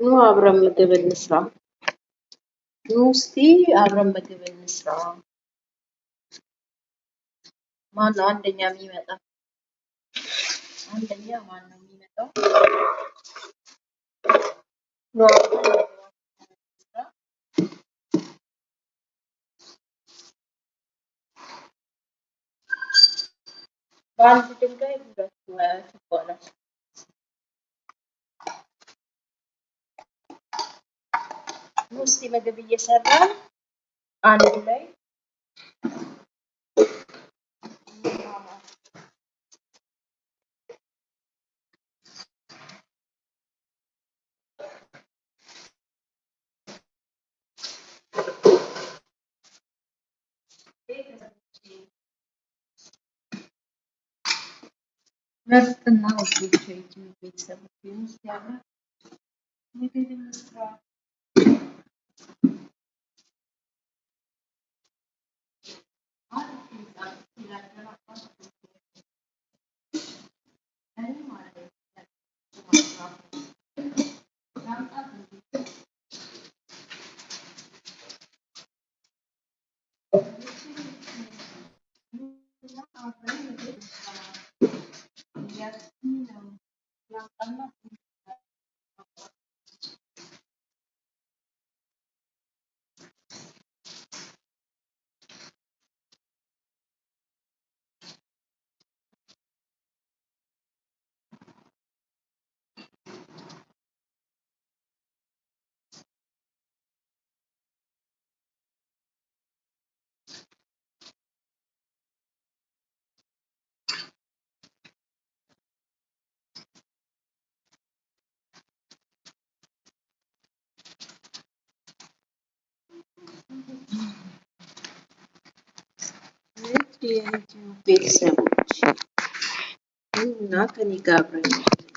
ኑ አብረን ምግብ እንስራ። ኑ እስቲ አብረን ምግብ እንስራ። ማን ነው አንደኛ የሚመጣ? አንደኛ ማን ነው የሚመጣው? ኑ አብረን በአንድ ድንጋይ ሁለት ይባላል። እስቲ ምግብ እየሰራን አንድ ላይ ምርጥና የዩቲዩብ ቤተሰቦች አብረን ምግብ እንስራ። እንስራ እያልኩኝ ነው። ላምጣና ውድ የዩቲዩብ ቤተሰቦች ኑና ከኔ ጋር አብረን ምግብ እንስራ።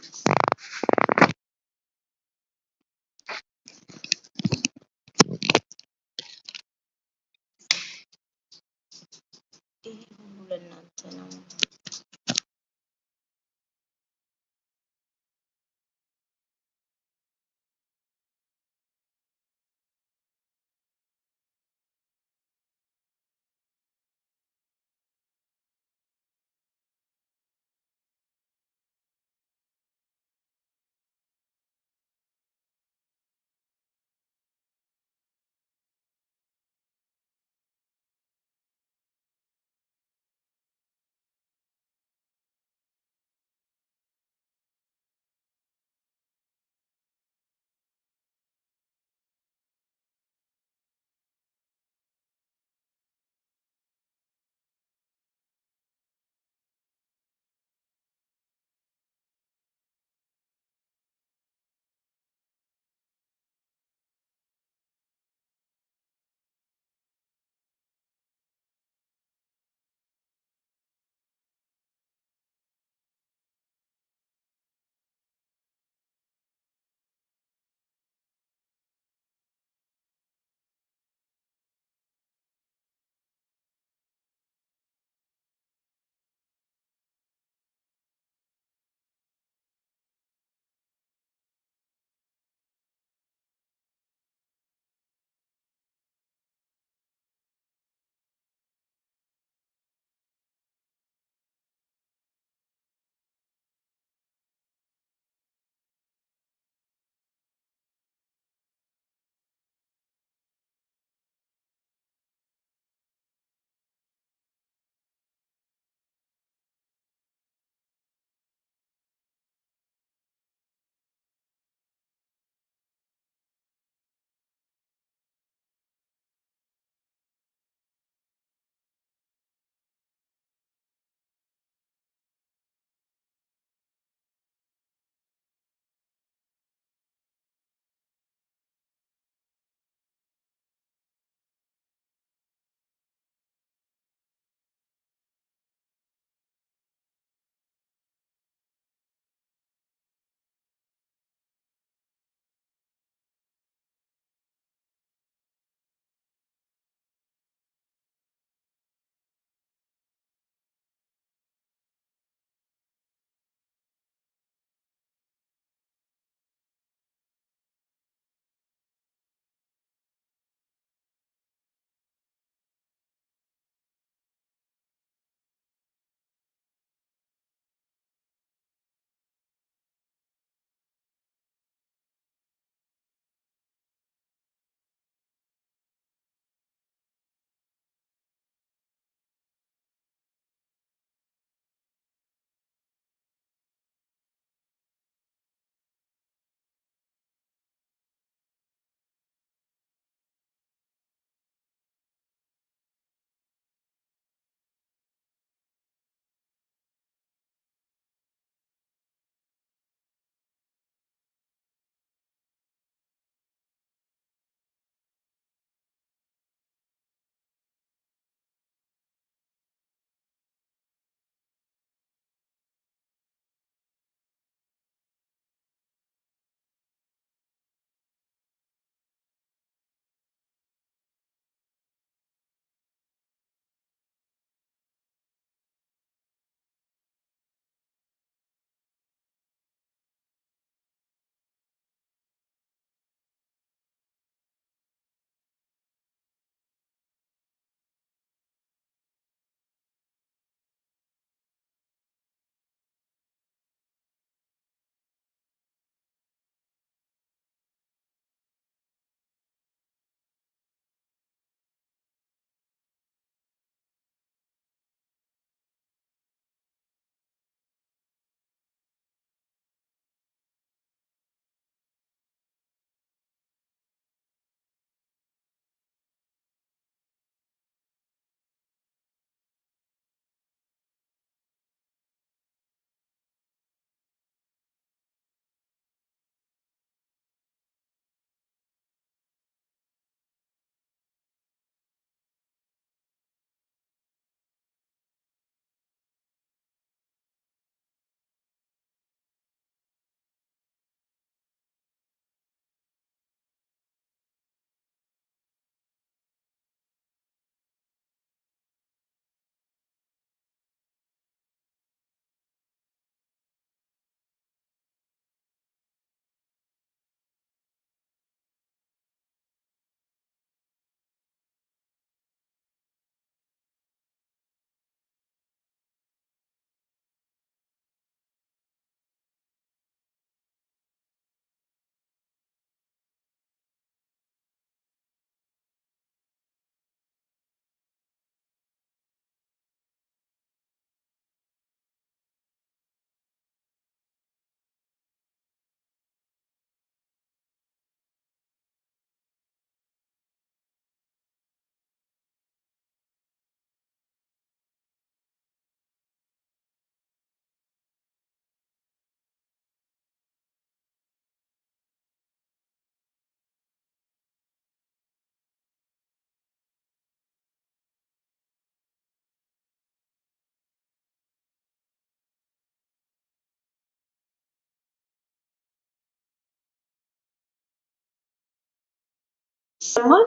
ይሰማል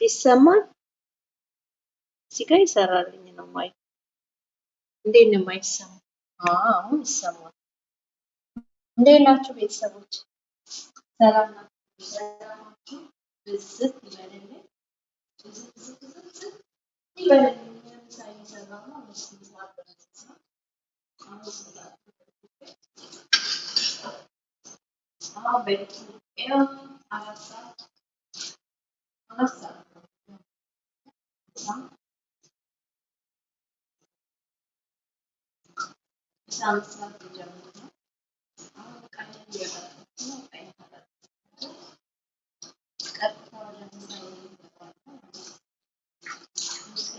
ይሰማል። እዚህ ጋር ይሰራልኝ ነው ማይ እንዴት ነው የማይሰማው? አሁን ይሰማል። እንዴት ናችሁ ቤተሰቦች? ሰላም ናችሁ? ብዝት ይበልልኝ። አሁን በኢትዮጵያ አራት ሰዓት አራት ሰዓት ነው። ምሳ አምስት ሰዓት ሊጀምር ነው። አሁን ቀን እየበላሁ ነው። ቀን ከበላሁ ቀጥታ ወደ ምሳ እየገባሁ ነው። ምሳ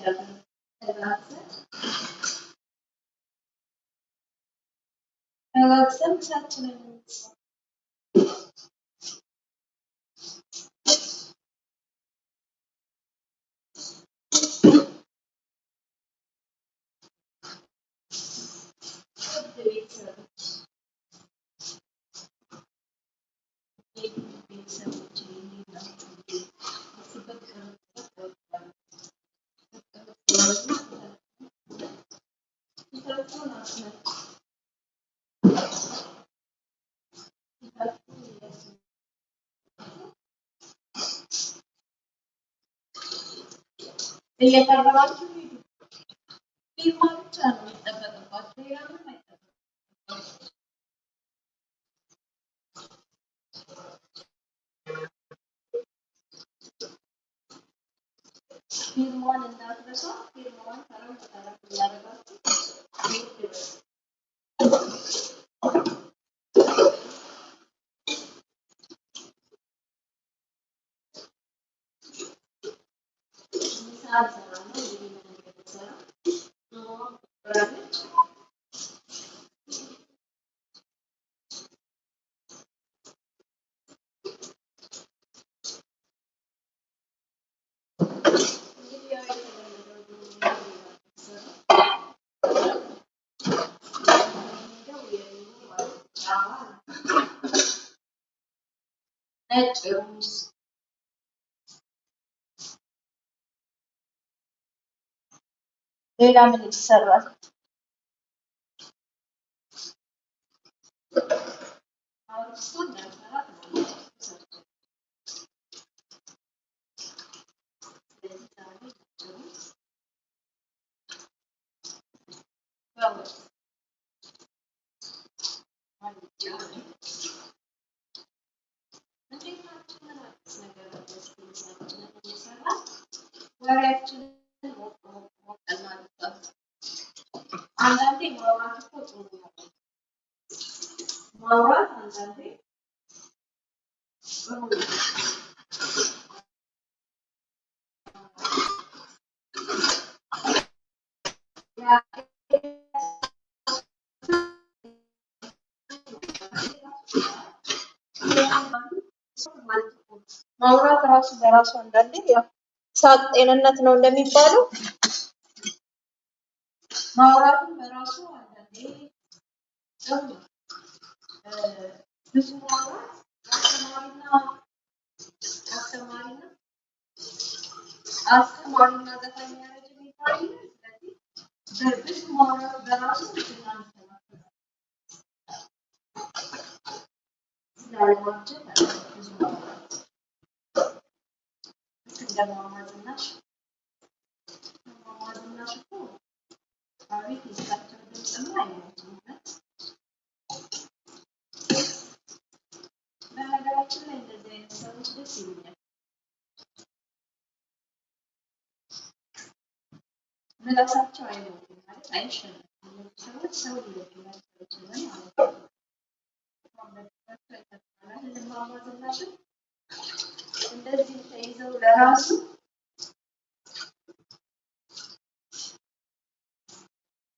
ተጋግዘን ተጋግዘን Eyakargalar şöyle bir mavi çarmıhta kadın başka yardım Bir muan arkadaşlar, bir muan taraf Thank you. በሉ። ምሳ እሰራለሁ። እንግዲህ ምን እንደምሰራ ዶሮዋን ቆራረጥ እንግዲህ ያው የተለመደው ዶሮ የሚሰራው የሚሄደው የዶሮ አልጫ ነጭ ሩዝ ሌላ ምን ይሰራል? አሁን እሱን ለመስራት ነው ሰርቼ ስለዚህ ዛሬ ነጭ ሩዝ በወጥ አልጫ ነው። እንዴት ናችሁ? ምን አዲስ ነገር አለ? እስኪ ምሳችንን እየሰራን ወሬያችንን ሞቅ ሞቅ ሞቅ እናድርጋት። አንዳንዴ ማውራት እኮ ጥሩ ነው። ማውራት አንዳንዴ ጥሩ ነው። ማውራት ራሱ በራሱ አንዳንዴ ያው ሳቅ ጤንነት ነው እንደሚባለው Mağaranın merası halde neyi canım? Ee, Müslümanlar Astamarina Astamarina Astamarina'da kaynayarıcı mitayi izledi. Derviş mağaranın merası Müslümanlar yargılanacak Bismillahirrahmanirrahim. Bismillahirrahmanirrahim. Bismillahirrahmanirrahim. አይሞትም እውነት። በነገራችን ላይ እንደዚህ አይነት ሰዎች ደስ ምላሳቸው አይሞትም ማለት አይሸነፍም። እነዚህ ሰዎች ሰው ሊወዱላቸው ይችላል ማለት ነው። እንደዚህ ተይዘው ለራሱ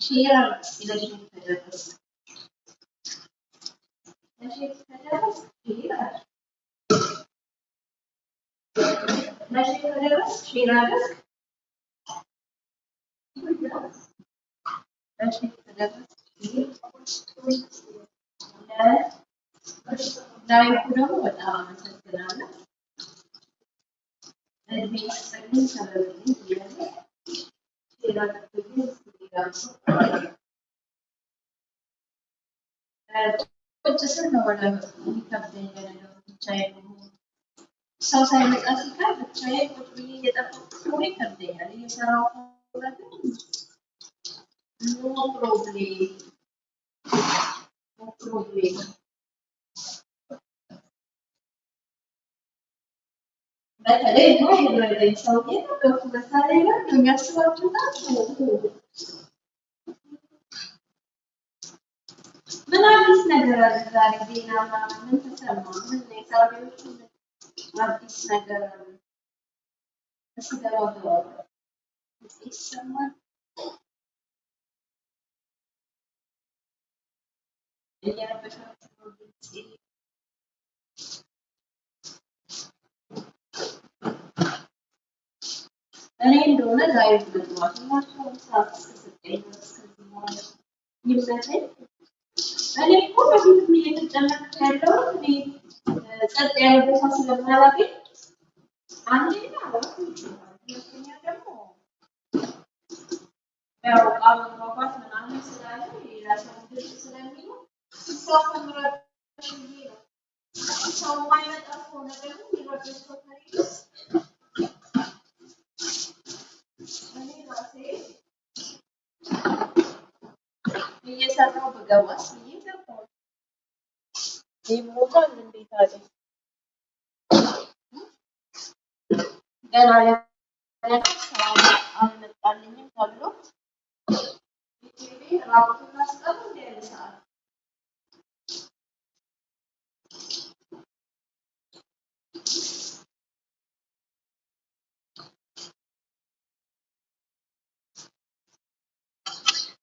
ሼር አድርግ እስኪ ለሼር ከደረስ ለሼር ከደረስ ሼር አድርግ ለሼር ከደረስ ሼር አድርግ ለሼር ከደረስ ላይኩ ደግሞ በጣም አመሰግናለሁ። እድሜ ይስጥልኝ ሰበብልኝ እያለ share አድርጉልኝ እስኪ ሌላም ቁጭ ስል ነው ወደ የሚከብደኝ ለነገሩ ብቻዬን መሆን። ሰው ሳይመጣ ሲቀር ብቻዬን ቁጭ ብዬ እየጠበቅኩ መሆን ይከብደኛል። እየሰራሁ ከሆነ ግን no problem no problem። በተለይ ኖ የወለደኝ ሰው የጠበቅኩ መሳሪያ ጋር ነው የሚያስባቸው ናቸው። ምን አዲስ ነገር አለ ዛሬ? ዜና ምን ተሰማ? ምን ምን አዲስ ነገር አለ? ይሰማል? እኔ እንደሆነ ዛሬ እኔ እኮ በፊትም እየተጨነቅኩ እኔ ጸጥ ያለ ቦታ ስለማላገኝ አንደኛ ሁለተኛ ደግሞ ያው መግባባት ምናምን ስላለ ድምፅ ስለሚኖር ሰው ከምረብሽ ብዬ ነው። ሰው የማይመጣ ከሆነ ደግሞ የሚረብሽ ሰው ከሌለ እኔ ራሴ እየሰራሁ ብገባስ ብዬ ገባሁ። ይሞታል እንዴት አለ ገና አልመጣልኝም ተብሎ ዩቲዩብ ራቁቱን ያለ ሰዓት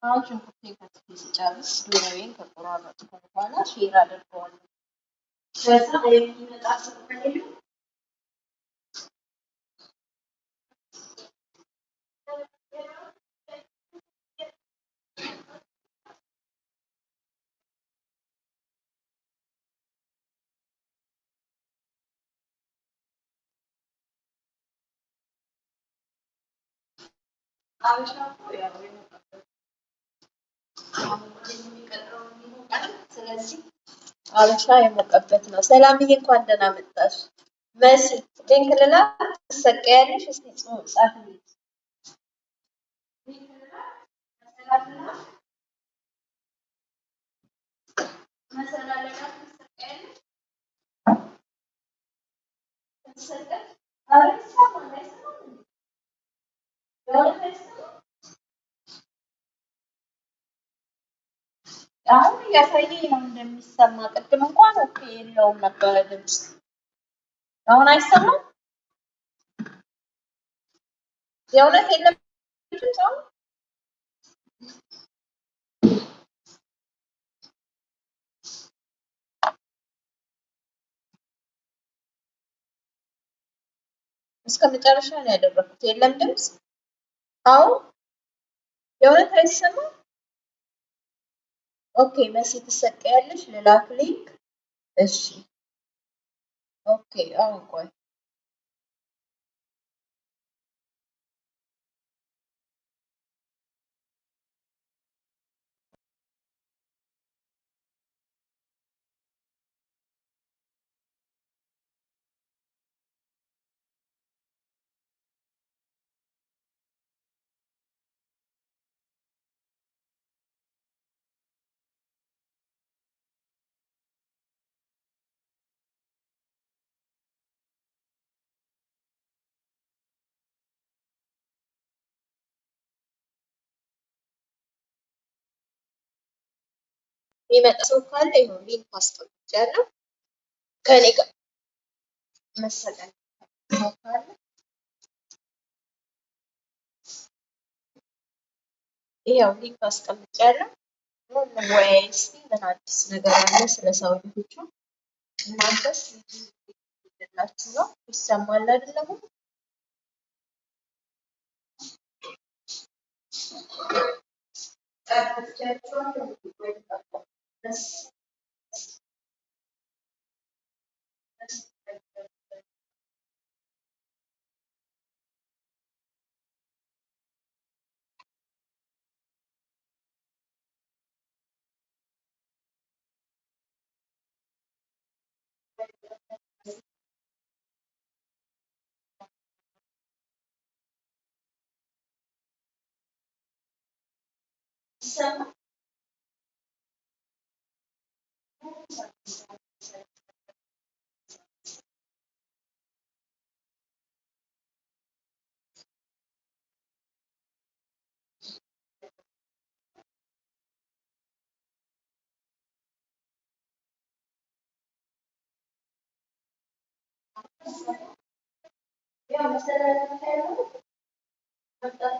አሁን ሽንኩርቴን ከትፌ ስጨርስ ዶሮዬን ከቆራረጥኩ በኋላ share አደርገዋለሁ። ከዛ የሚመጣ ሰው ከሌለ አበሻ እኮ ያው አበሻ የሞቀበት ነው። ሰላምዬ እንኳን ደህና መጣሽ። መሲ link ልላክ ትሰቀያለሽ? እስቲ ጽ- ጻፊልኝ። አሁን እያሳየኝ ነው እንደሚሰማ። ቅድም እንኳን ኦኬ የለውም ነበረ ድምፅ። አሁን አይሰማም? የእውነት የለም ድምፅ አሁን? እስከ መጨረሻ ነው ያደረኩት። የለም ድምፅ አሁን የእውነት አይሰማም? ኦኬ መሲ ትሰቀያለሽ? ልላክ ሊንክ። እሺ ኦኬ አሁን ቆይ የሚመጣ ሰው ካለ ይሁን link አስቀምጫለሁ። ከኔ ጋር መሰቀል ካለ ይኸው link አስቀምጫለሁ። እንወያይ እስኪ ምን አዲስ ነገር አለ ስለ ሰው ልጆቹ። እናንተስ ላችሁ ነው ይሰማል አይደለም? ጠርቻቸዋለሁ ይሰማል? ያው መሰረት ያለው መምጣት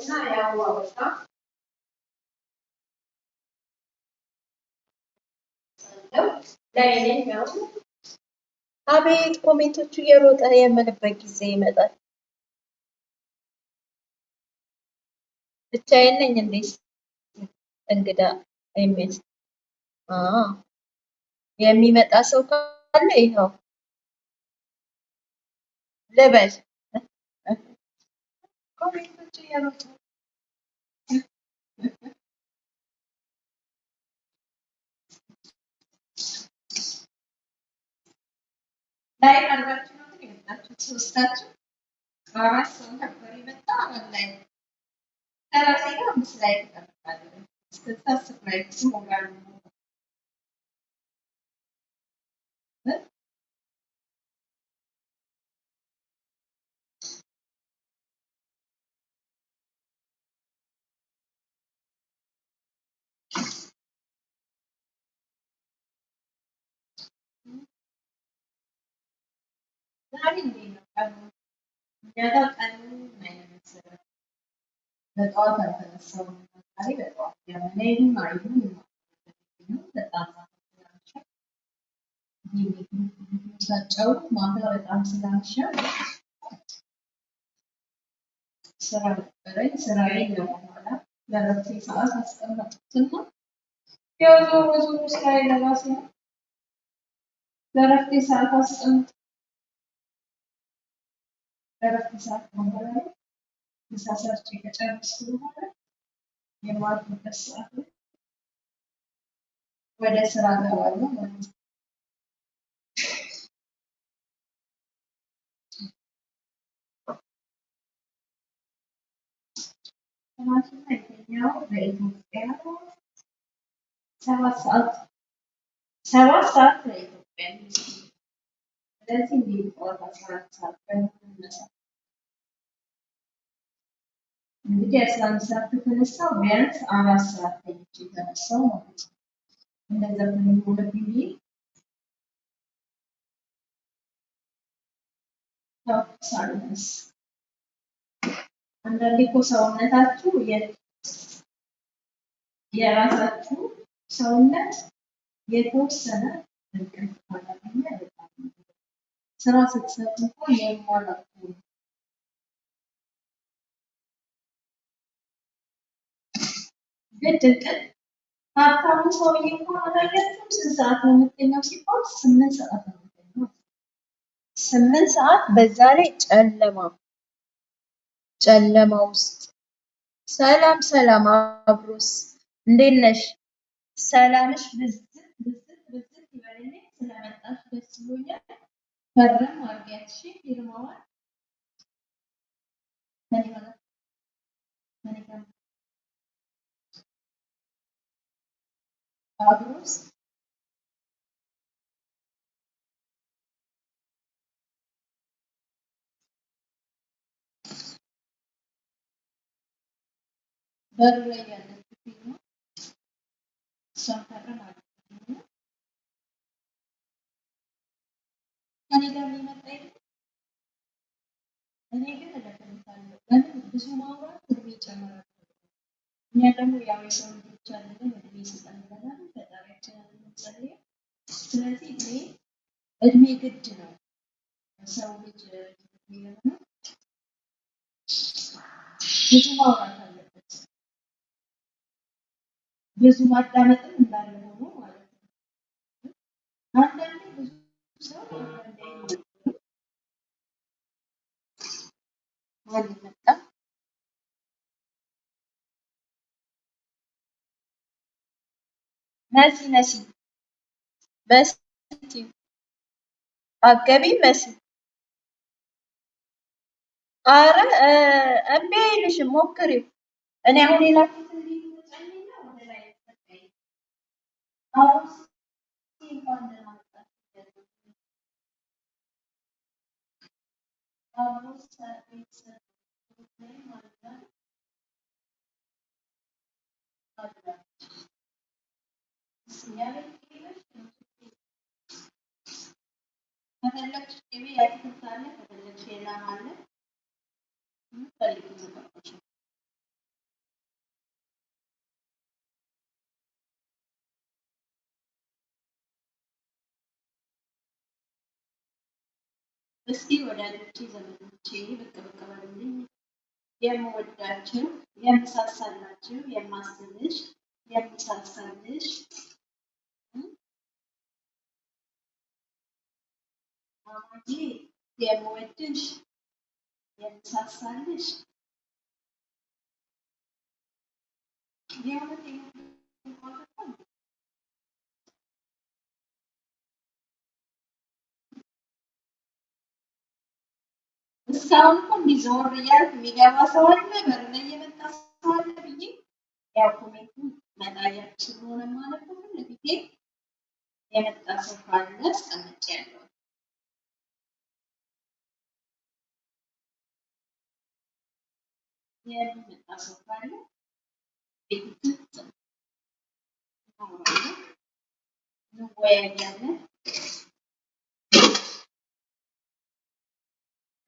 እና ያው በቃ ላይ ነኝ ያው አቤት ኮሜንቶቹ እየሮጠ የምልበት ጊዜ ይመጣል። ብቻዬን ነኝ እንዴ? እንግዳ የሚል የሚመጣ ሰው ካለ ይኸው ልበል። ላይ አድርጋችሁ ነው ግን የመጣችሁት ሶስታችሁ አራት ሰው ነበር የመጣ ላይ ከራሴ ጋር አምስት ላይ ተቀምጣለሁ። እስከዛ አስር ላይ ስሞላል ዛሬ እንዴት ነው ማታ በጣም ስላመሸ ስራ ነበረኝ። ስራዬን ለመኋላ ለረፍቴ ሰዓት አስቀመጥኩትና ያው ዞሮ ዞሮ ስራዬ ለራሴ ነው። ለረፍቴ ሰዓት አስቀምጥ ለረፍቴ ሰዓት በኋላ ምሳ ሰርቼ ከጨረስኩ በኋላ የማርፍበት ሰዓት ወደ ስራ እገባለሁ ማለት ነው። የተኛው በኢትዮጵያ ሰባት ሰዓት ሰባት ሰዓት በኢትዮጵያ ስለዚህ እንዴት ጠዋት አስራ አራት ሰዓት በመነሳ እንግዲህ አስራ አንድ ሰዓት ከተነሳው ቢያንስ አራት ሰዓት ተኝቼ የተነሳው ማለት ነው። እንደዛ ከሚሆንብኝ ብዬ ያው ሳልነሳ አንዳንዴ እኮ ሰውነታችሁ የራሳችሁ ሰውነት የተወሰነ እንቅልፍ ካላገኘ ስራ ስትሰሩ እንኳን የሟላት ግድ እንቅልፍ ሀብታሙ ሰውዬ እንኳን አላያችሁም? ስንት ሰዓት ነው የምተኛው ሲባል ስምንት ሰዓት ነው የምተኛው። ስምንት ሰዓት በዛ ላይ ጨለማ ጨለማ ውስጥ ሰላም ሰላም አብሮስ እንዴት ነሽ? ሰላምሽ ብዝት ብዝት ብዝት ይበልልኝ። ስለመጣሽ ደስ ብሎኛል። አድርጊያት እሺ ፊርማዋን ከእኔ ጋር ከእኔ ጋር አብሮስ በሩ ላይ ያለችው ፊርማ እሷን ፈርም ከእኔ ጋር የሚመጣ የለም። እኔ ግን እደግምታለሁ። ለምን ብዙ ማውራት እድሜ ይጨምራል። እኛ ደግሞ ያው የሰው ልጆች አለን እድሜ ስጠን ብለናል። ፈጣሪያችንን የምንጸልየው ስለዚህ እድሜ እድሜ ግድ ነው። ሰው ልጅ ለመኖር ብዙ ማውራት አለበት። ብዙ ማዳመጥም እንዳለ ሆኖ ማለት ነው። አንዳንዴ ብዙ ሰው አንዳንዴ አይኖርም። ማን መጣ? መሲ መሲ መሲ አገቢ መሲ አረ እ እምቢ አይልሽም ሞክሪው። እኔ አሁን የላኩትን ከፈለግሽ ቅቤ ያትክልት አለ፣ ከፈለግሽ የላም አለ። የምትፈልጊው ተጠቀምሽ። እስኪ ወዳጆቼ ዘመዶቼ ብቅ ብቅ በሉልኝ። የምወዳችሁ የምሳሳላችሁ የማስብሽ የምሳሳልሽ ማማዬ የምወድሽ የምሳሳልሽ የእውነቴን እስካሁን እኮ እንዲህ ዞር እያልኩ የሚገባ ሰው አለ፣ በር ላይ የመጣ ሰው አለ ብዬ ያው ኮሜንቱን መጣ እያልኩ ስለሆነ ማለት ነው ለፊቴ የመጣ ሰው ካለ አስቀምጬያለሁ። የሚመጣ ሰው ካለ ቤት እንወያያለን።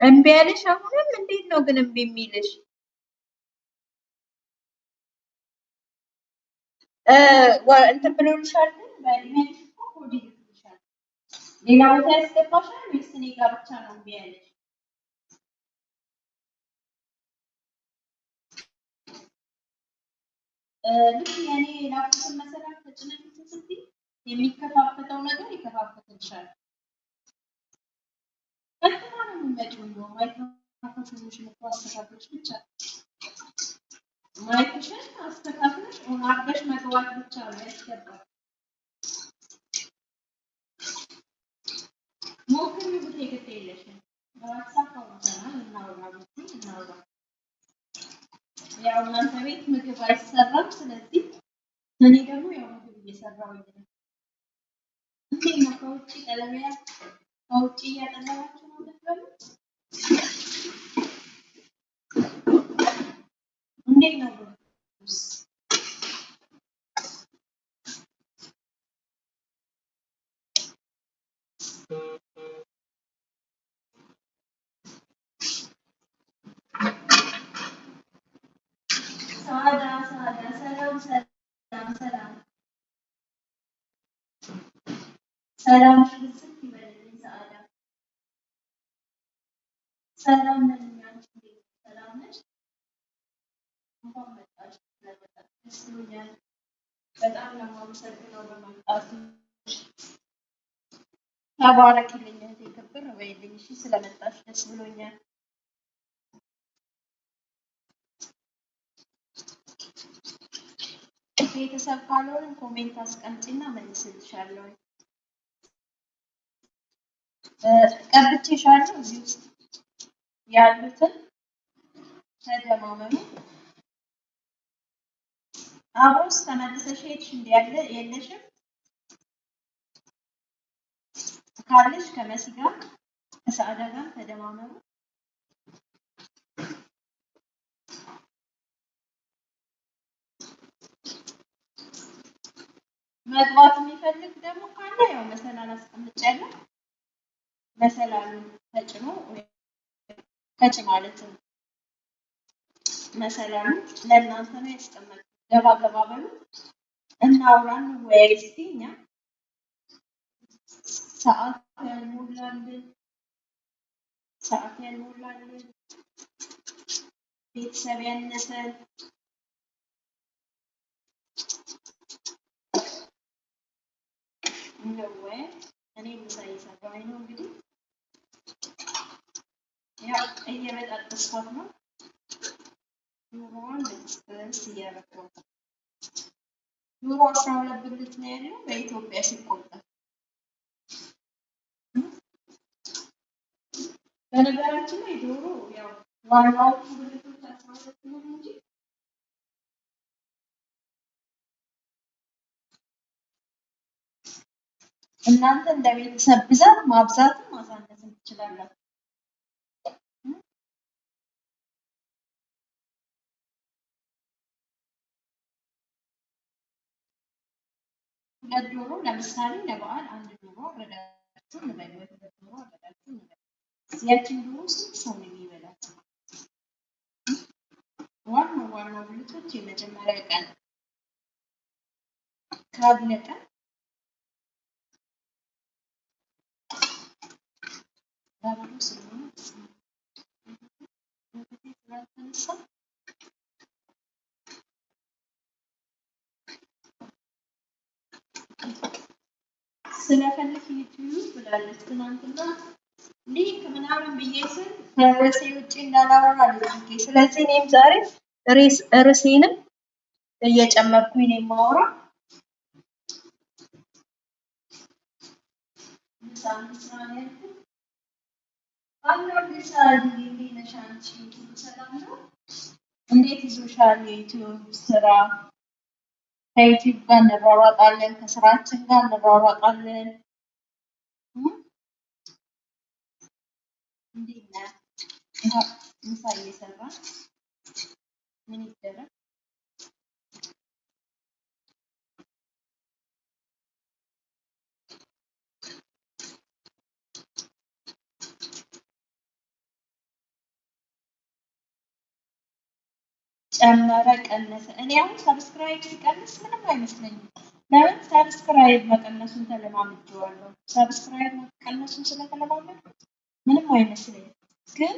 እምቢ ያለሽ አሁንም እንዴት ነው ግን እምቢ የሚልሽ? እንትን ብሎልሻል ግን ሌላ ቦታ ያስገባሻል ወይስ እኔ ጋር ብቻ ነው እምቢ ያለሽ? የሚከፋፈተው ነገር ይከፋፈትልሻል። ያው እናንተ ቤት ምግብ አይሰራም፣ ስለዚህ እኔ ደግሞ ያው ምግብ እየሰራሁኝ ነው። ከውጭ ቀለሚያ ከውጭ እያጠለባችሁ ነው የምትበሉት? እንዴት ነው ብሩስ? ሳዳ ሰላም ነን እኛ እንዴት ነሽ? ሰላም ነሽ? እንኳን መጣሽ ስለመጣሽ ደስ ብሎኛል። በጣም ነው በመምጣቱ። ተባረክልኝ እህቴ፣ ክብር በይልኝ። እሺ ስለመጣሽ ደስ ብሎኛል። ቤተሰብ ካልሆንን comment አስቀምጪና መልስልሻለሁ። ቀብቼሻለሁ እዚህ ውስጥ ያሉትን ተደማመኑ። አብሮስ ተመልሰሽ ሄድሽ ያለ የለሽም ካለሽ ከመሲ ጋር ከሰዓዳ ጋር ተደማመሩ። መግባት የሚፈልግ ደግሞ ካለ ያው መሰላል አስቀምጫለሁ። መሰላሉን ተጭኖ ተጭ ማለት ነው። መሰላሉ ለእናንተ ነው ያስቀመጥኩት። ገባ ገባ በሉ እናውራን ወይ እስቲ እኛ ሰዓት ያልሞላልን ሰዓት ያልሞላልን ቤተሰብ ያነሰን እንደው ወይ እኔ ምሳ እየሰራሁኝ ነው እንግዲህ ያው እየበጣጠስኳት ነው። ኑሮዋን ልትስ እያደረኩ ነው። ኑሮ አስራ ሁለት ብልት ነው ያለው በኢትዮጵያ ሲቆጠር። በነገራችን ላይ ዶሮ ያው ዋናዎቹ ብልቶች አስራ ሁለት ነው እንጂ እናንተ እንደ ቤተሰብ ብዛት ማብዛትም ማሳነስም ትችላላችሁ። ሁለት ዶሮ ለምሳሌ ለበዓል አንድ ዶሮ አረዳችሁ እንበል፣ ወይ ሁለት ዶሮ አረዳችሁ እንበል። ያችን ዶሮ ስንት ሰው ነው የሚበላት? ዋናው ዋናው ብልቶች የመጀመሪያ ቀን ካለቀ በባዶ ስለሆነ ስለፈለክ ዩቲዩብ ብላለች ትናንትና link ምናምን ብዬ ስል ከርዕሴ ውጭ እንዳላወራ አለች። ስለዚህ እኔም ዛሬ ርዕሴንም እየጨመርኩኝ ነው ነው? እንዴት ይዞሻል የዩቲዩብ ስራ? ከዩቲዩብ ጋር እንሯሯጣለን፣ ከስራችን ጋር እንሯሯጣለን።? እንዴት ነህ? ምሳ እየሰራን ምን ይደረግ? ጨመረ ቀነሰ። እኔ አሁን subscribe ሲቀንስ ምንም አይመስለኝም። ለምን subscribe መቀነሱን ተለማምጄዋለሁ። subscribe መቀነሱን ስለተለማመድኩት ምንም አይመስለኝም። ግን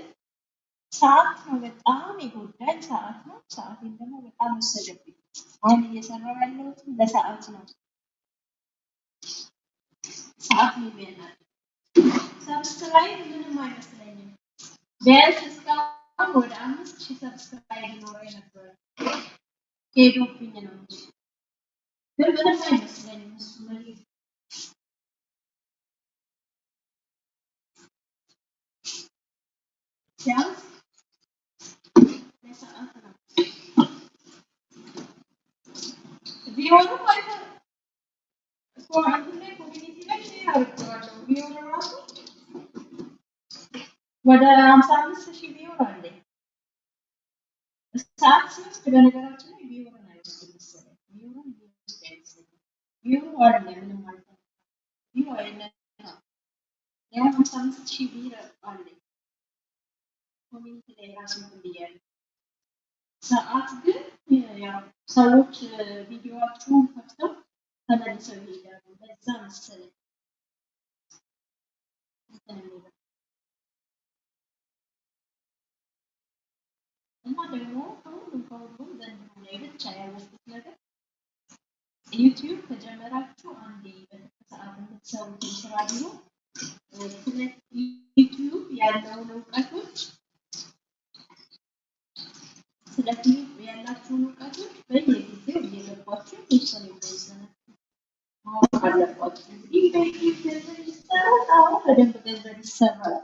ሰዓት ነው በጣም የጎዳኝ ሰዓት ነው። ሰዓቴን ደግሞ በጣም ወሰደብኝ። አሁን እየሰራሁ ያለሁት ለሰዓት ነው። ሰዓት ነው subscribe ምንም አይመስለኝም። ቢያንስ እስካሁን ወደ አምስት ሺህ subscribe ይኖረኝ ነበረ። ሄዶብኝ ነው እንጂ ግን ምንም አይመስለኝም። እሱ ለኔ ቢያንስ ለሰዓት ነው። ቢሆንም አይተ- እኮ እንትን ላይ ኮሚኒቲ ላይ ሼር አድርጌዋለሁ። ቢሆን ራሱ ወደ ሀምሳ አምስት ሺህ ቢሆን አለኝ። ሰዓት ሲወስድ በነገራችን ላይ ቢሆን አይወስድም መሰለኝ። ቢሆን ቢወስድ አይመስለኝም። ቢሆን አለ ምንም ማለት ነው። ቢሆን አይነካም። ያው ሀምሳ አምስት ሺህ view አለኝ community ላይ ራሱ እንትን ብያለሁ። ሰዓት ግን ያው ሰዎች ቪዲዮዋችሁን ከፍተው ተመልሰው ይሄዳሉ። በዛ መሰለኝ እና ደግሞ ከሁሉም ከሁሉም ዘንድሮ ላይ ብቻ ያወቅኩት ነገር ዩቲዩብ ከጀመራችሁ አንዴ በሰዓት የምትሰሩትን ስራ ቢሆን ስለ ዩቲዩብ ያለውን እውቀቶች ስለ ዩቲዩብ ያላችሁን እውቀቶች በየጊዜው እየገባችሁ የተወሰነ የተወሰነ ማወቅ አለባችሁ። እንግዲህ በደንብ ገንዘብ ይሰራል።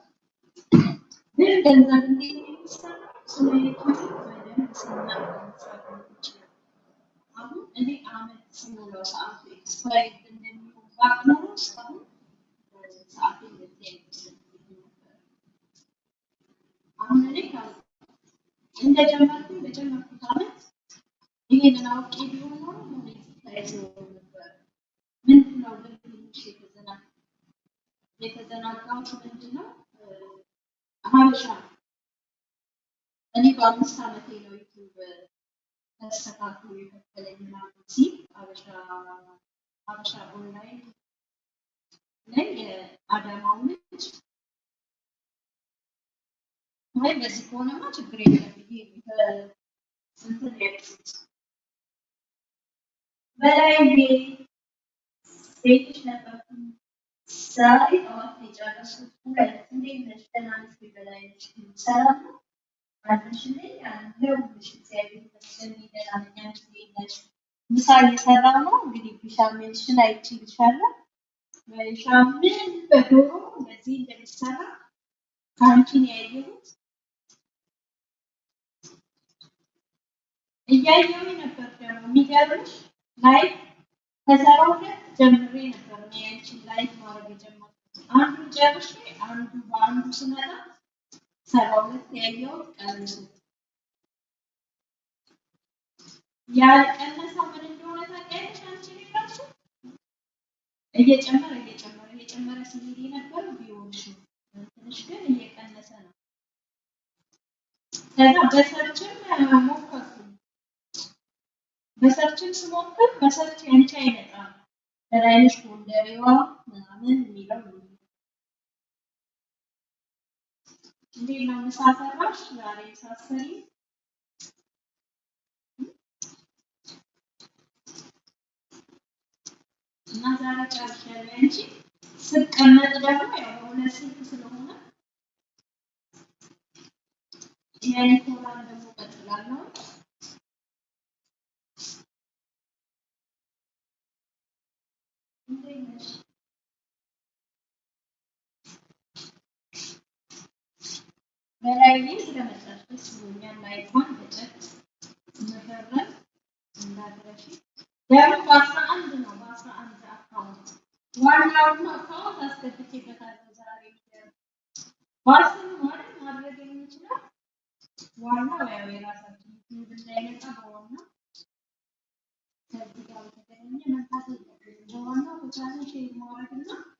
ግን ገንዘብ እንዴት ነው? ስለ ዩቲዩብ በደንብ ስናውቅ መስራት እንችላለን። አሁን እኔ አመት ስሞላው ሰዓቱ expired እንደሚሆን ባውቅ ኖሮ እስካሁን ሰዓቴ እንደዚህ አይመስለኝም ነበር። አሁን እኔ ካል- እንደጀመርኩኝ በጀመርኩት አመት ይሄንን አውቄ ቢሆን ኖሮ monetize ሆኖ ነበር። ምንድን ነው ግን ትንሽ የተዘና የተዘናጋሁት ምንድን ነው እ፣ ሀበሻ እኔ በአምስት አመቴ ነው ዩቲዩብ ተስተካክሎ የከፈለኝ ምናምን ሲል ሀበሻ ኦንላይን ላይ የአዳማው ልጅ አይ በዚህ ከሆነማ ችግር የለም ብዬ እንትን ያልኩት በላይ ቤትሽ ነበርኩኝ። ዛሬ ጠዋት የጨረስኩት። ሁለት እንዴት ነሽ? ደህና ነሽ? በላይ? ሰላም ነው ምሳ እየሰራሁ ነው። እንግዲህ ቢሻሜልሽን አይቼልሻለሁ። በሻምን በዶሮ እንደዚህ እንደሚሰራ ከአንቺ ነው ያየሁት። እያየሁኝ ነበር ደግሞ የሚገርምሽ live ከሰራው ሁለት ጀምሬ ነበር እኔ ያንቺን live ማድረግ የጀመርኩት። አንዱን ጨርሼ አንዱ በአንዱ ስመጣ ሰባ ሁለት ያየሁት ቀንሱ። ያልቀነሰው ምን እንደሆነ ታውቂያለሽ አንቺ ራሱ እየጨመረ እየጨመረ እየጨመረ ሲሄድ የነበረው ቢሆንሽ ትንሽ ግን እየቀነሰ ነው። ከዛ በሰርችም ሞከርኩኝ። በሰርችም ስሞክር በሰርች ያንቺ አይመጣም። በላይነሽ ጎንደሬዋ ምናምን የሚለው እንዴት ነው ምሳ ሰራሽ? ዛሬ ሳሰሪ እና ዛሬ ጨርሻለሁ። ያንቺ ስቀመጥ ደግሞ ያው በሁለት ስልክ ስለሆነ የኒኮላን ደግሞ ቀጥላለሁ። እንዴት ነሽ? በላይኔ ስለመጣሽ ደስ ብሎኛል። ላይኳን በጨት መፈረም እንዳትረሺ። ደግሞ በአስራ አንድ ነው በአስራ አንድ አካውንት ዋናውን አካውንት አስገብቼበታለሁ ዛሬ በአስር ማለት ማድረግ የምንችለው ዋናው ያው የራሳችን እንዳይመጣ በዋና ከዚህ ጋር በተገናኘ የለብንም። በዋናው በቻለን ሼር ማድረግ እና በሌላ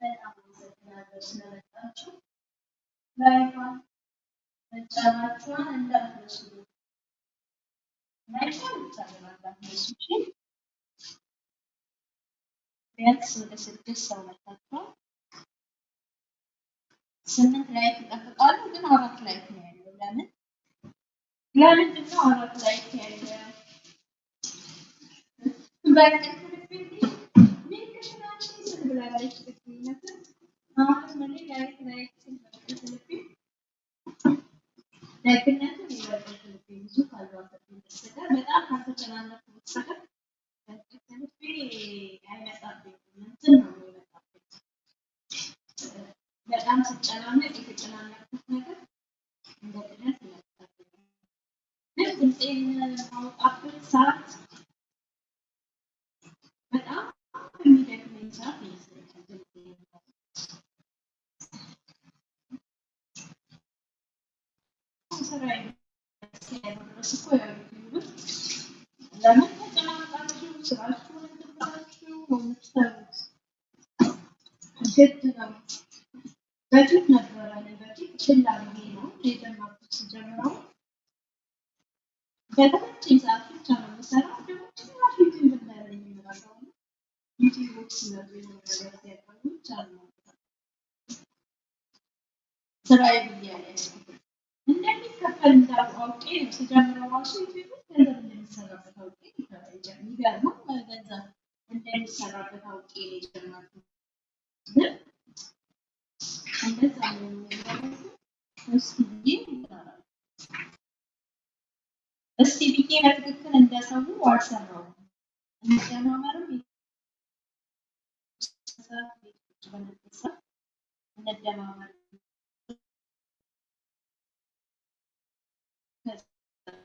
በጣም አመሰግናለሁ ስለመጣችሁ። like ኳን መጫናችኋን እንዳትረሱ። like ኳን መጫን እንዳትረሱ። እሺ? ቢያንስ ወደ ስድስት ሰው መጣችኋል። ስምንት like ይጠብቃሉ፣ ግን አራት like ነው ያለው። ለምን ለምንድን ነው አራት like ያለው? በጣም ስጨናነቅ የተጨናነቅኩት ነገር ሰዓት በጣም የሚደክመኝ ሰዓት ይመስለኛል። ድምፄን እስኪያደርግ ድረስ እኮ ለምን ተጨናንቃችሁ ስራችሁን ያልያዝኩት። እንደሚከፈል እንዳው አውቄ ነው ስጀምረው ራሱ ውስጥ ገንዘብ እንደሚሰራበት አውቄ የሚገርመው ገንዘብ እንደሚሰራበት አውቄ ነው የጀመርኩት። እስቲ ብዬ በትክክል እንደሰው አልሰራውም። እንደማመርም እንደማመር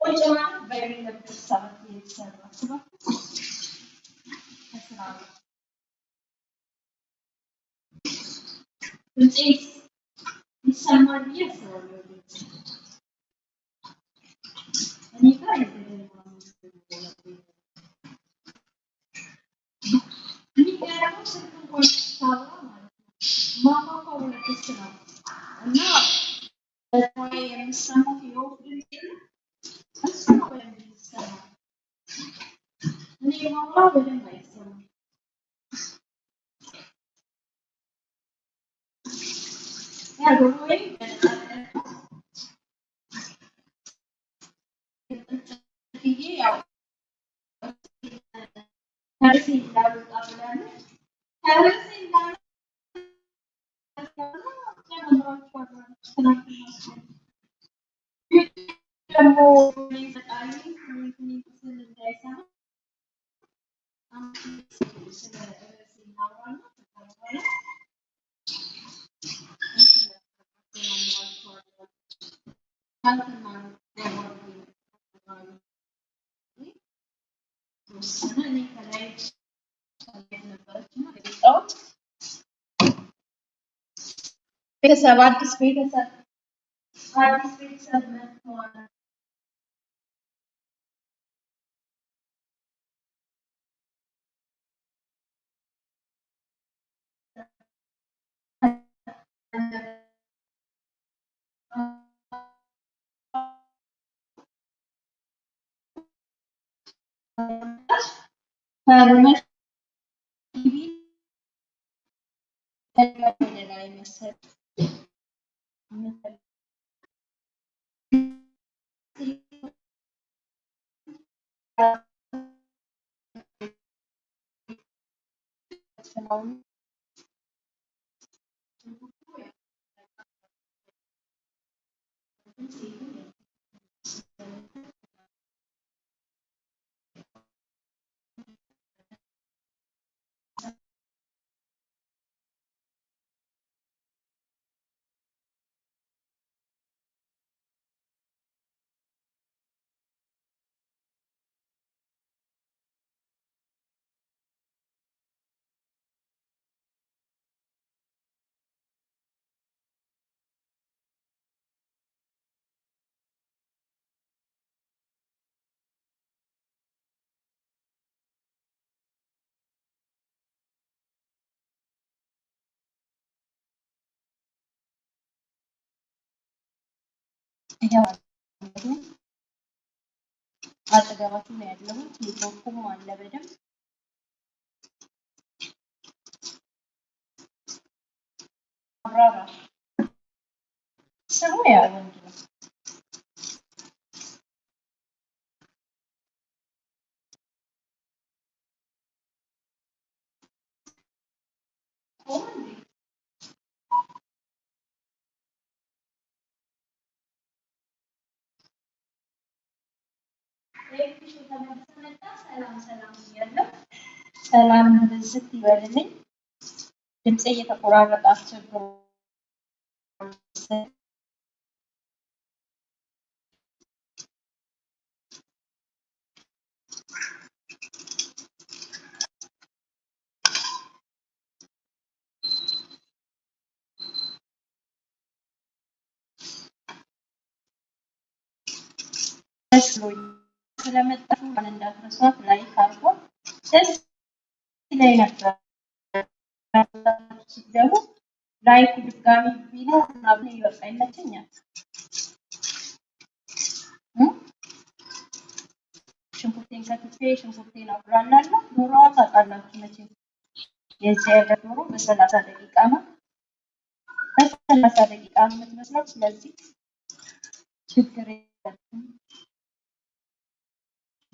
ላይ ቁጭ ማለት በሌለበት ሰዓት የተሰራ ስራ ከስራ ጋር ድምፄ ይሰማል ብዬ አስባለሁ። እኔ ጋር የተገኘ የሚገርመው ስልክ እንኳን ሳወራ ማለት ነው ማማ ሁለት ነው እና በዛሬ የምሰማው የወፍ ድምፅ የለም እሱ ነው በደንብ የሚሰማው። እኔ የማወራው በደንብ አይሰማም። ያ ዶሮዬ በነፃነት ብዬ ያው ከርሴ እንዳልወጣ ብላለች። ከርሴ እንዳልወጣ ደግሞ ፈጣሪ ስል እንዳይሰማ ስለ ርዕሴ እናወራና ከዛ በኋላ ቤተሰብ አዲስ ቤተሰብ አዲስ ቤተሰብ መጥተዋል። ከርመሽ ቲቪ ወደ እያዋለሁ አጠገባችሁ ነው ያለሁት። ኔትወርኩም አለ በደንብ አብራራ ስሙ ያ ወንድ ነው። ሰላም ብዝት ይበልልኝ። ድምፄ እየተቆራረጠ አስቸግሮ ደስ ብሎኝ ስለመጣችሁ ማን እንዳትረሷት like አድርጎ ደስ ይለኝ ነበር። ስትገቡ like ኡ ድጋሚ ቢኖር ምናምን ይበቃ ይመቸኛል።? ሽንኩርቴን ከትፌ ሽንኩርቴን አቁላላለሁ። ዶሮዋ ታውቃላችሁ መቼም የዚህ ሀገር ዶሮ በሰላሳ ደቂቃ ነው በሰላሳ ደቂቃ የምትመስለው። ስለዚህ ችግር የለብንም።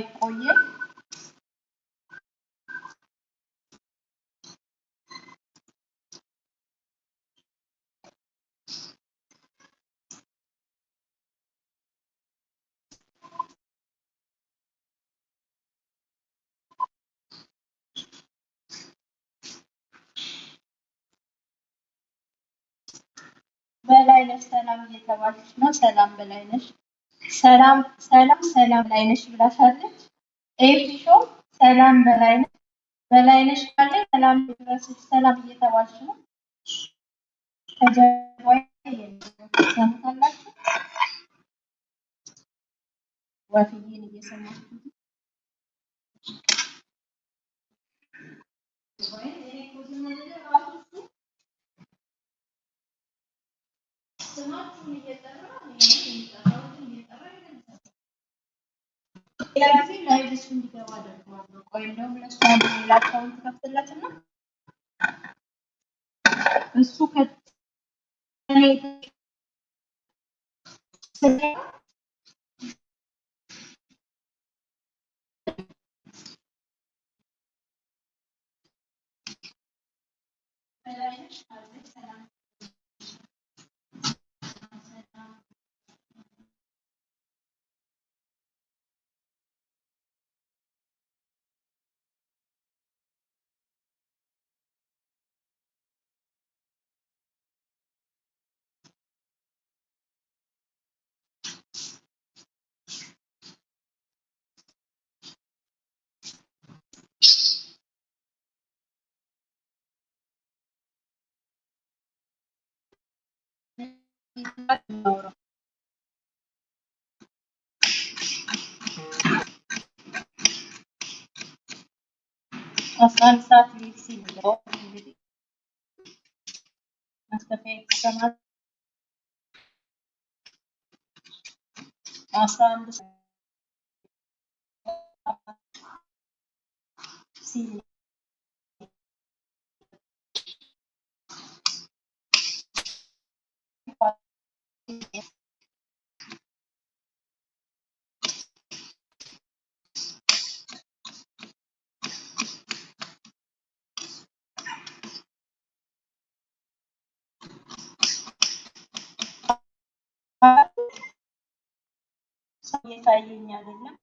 አይቆይም። በላይነሽ ሰላም እየተባለች ነው። ሰላም በላይነሽ ሰላም ሰላም ሰላም በላይነሽ ብላሻለች። ኤፊሾ ሰላም በላይነሽ በላይነሽ ካለ ሰላም ድረስሽ ሰላም እየተባለች ነው። ከጀርባዬ ሰምታላችሁ። ወፍዬን እየሰማችሁ ስማችሁን እየጠራ እኔ የሚጠራውን እየጠራ ይመልሳል። ሌላ ጊዜ live እሱ እንዲገባ አደርገዋለሁ። እንደውም ለእሱ አንድ ሌላ account ከፍትለትና እሱ ከእኔ አስራ አንድ ሰዓት ሊል ሲል ነው እንግዲህ ማስከፈያ ይሰማል።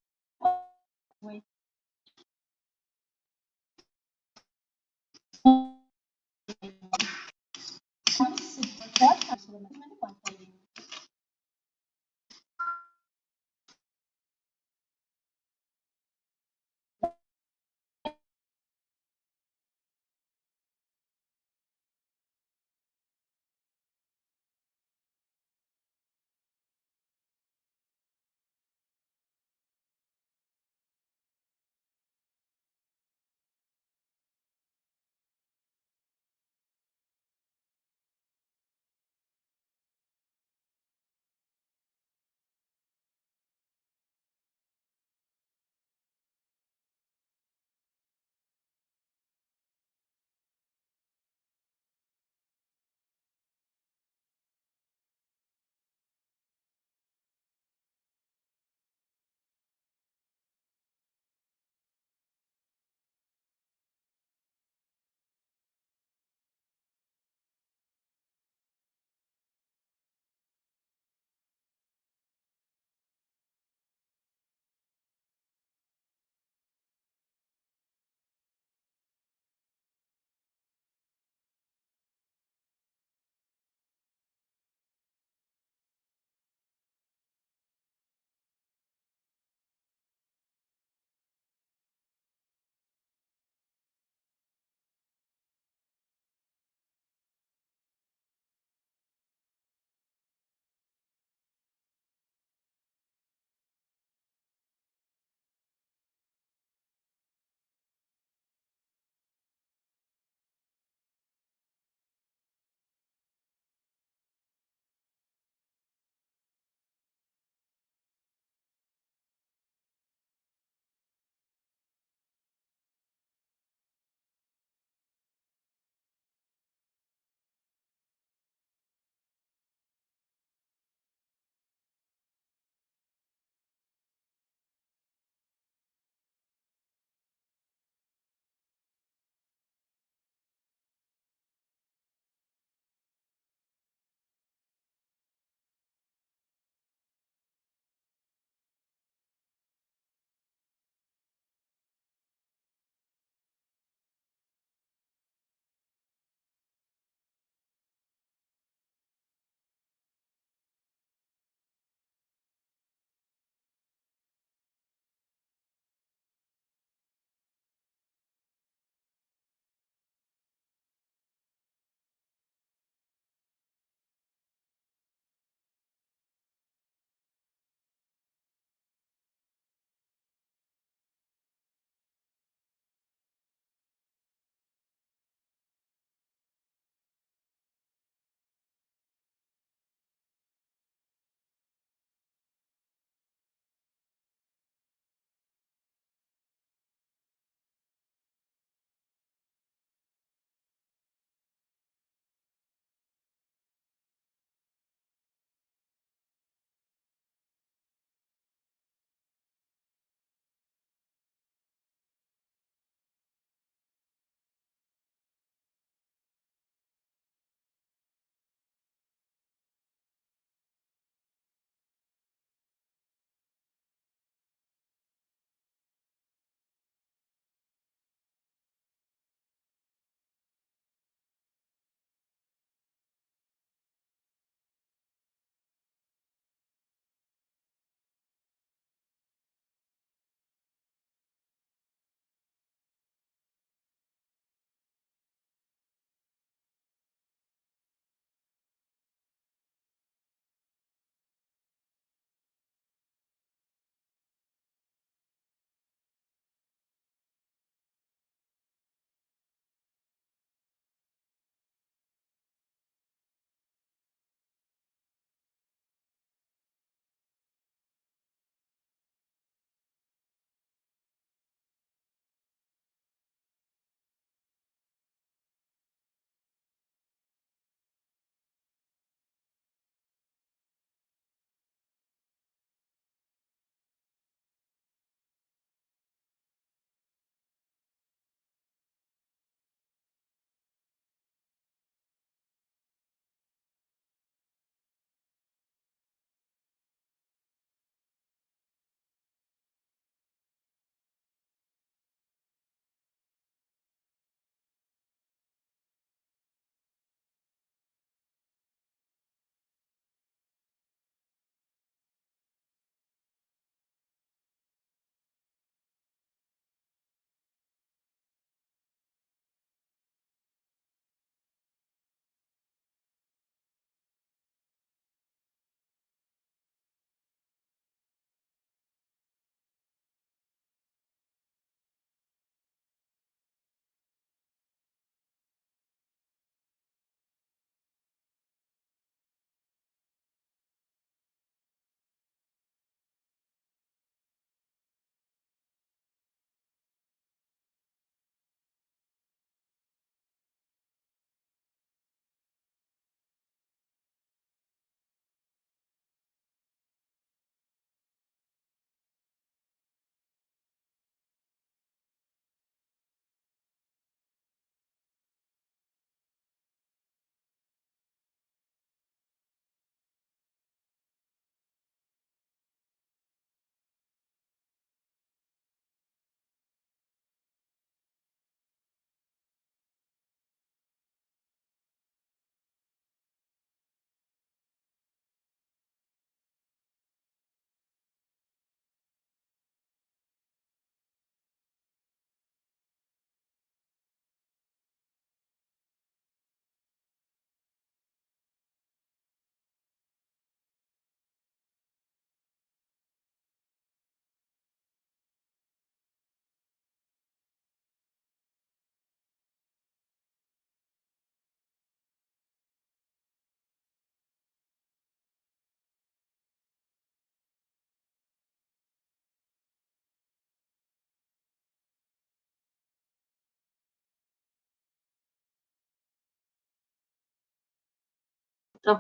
መጣሁ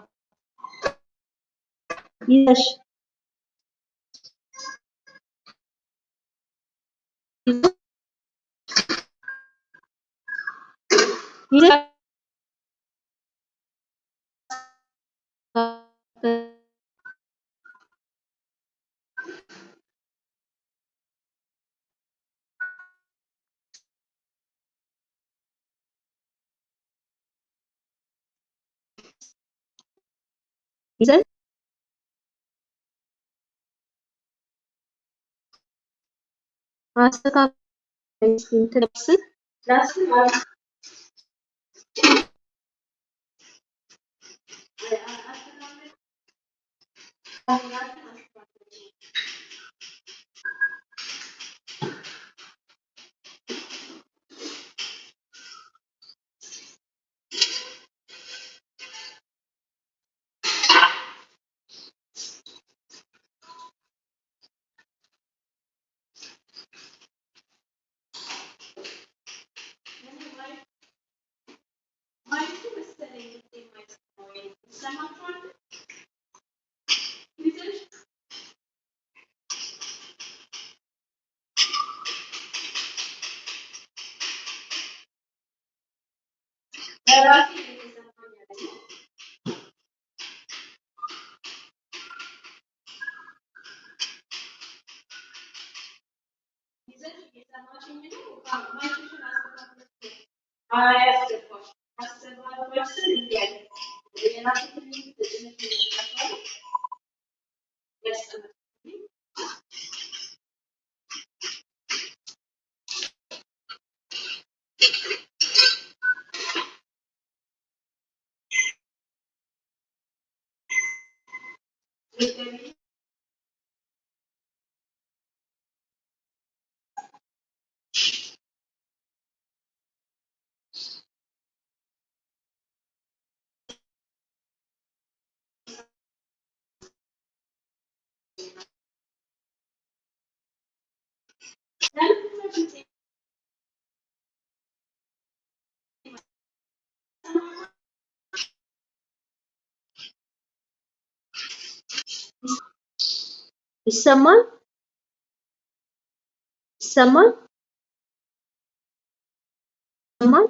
ይዘሽ ይዘሽ ይዘሽ አስተካክለሽ እንትን ላስብ estamos ይሰማል? ይሰማል? ይሰማል?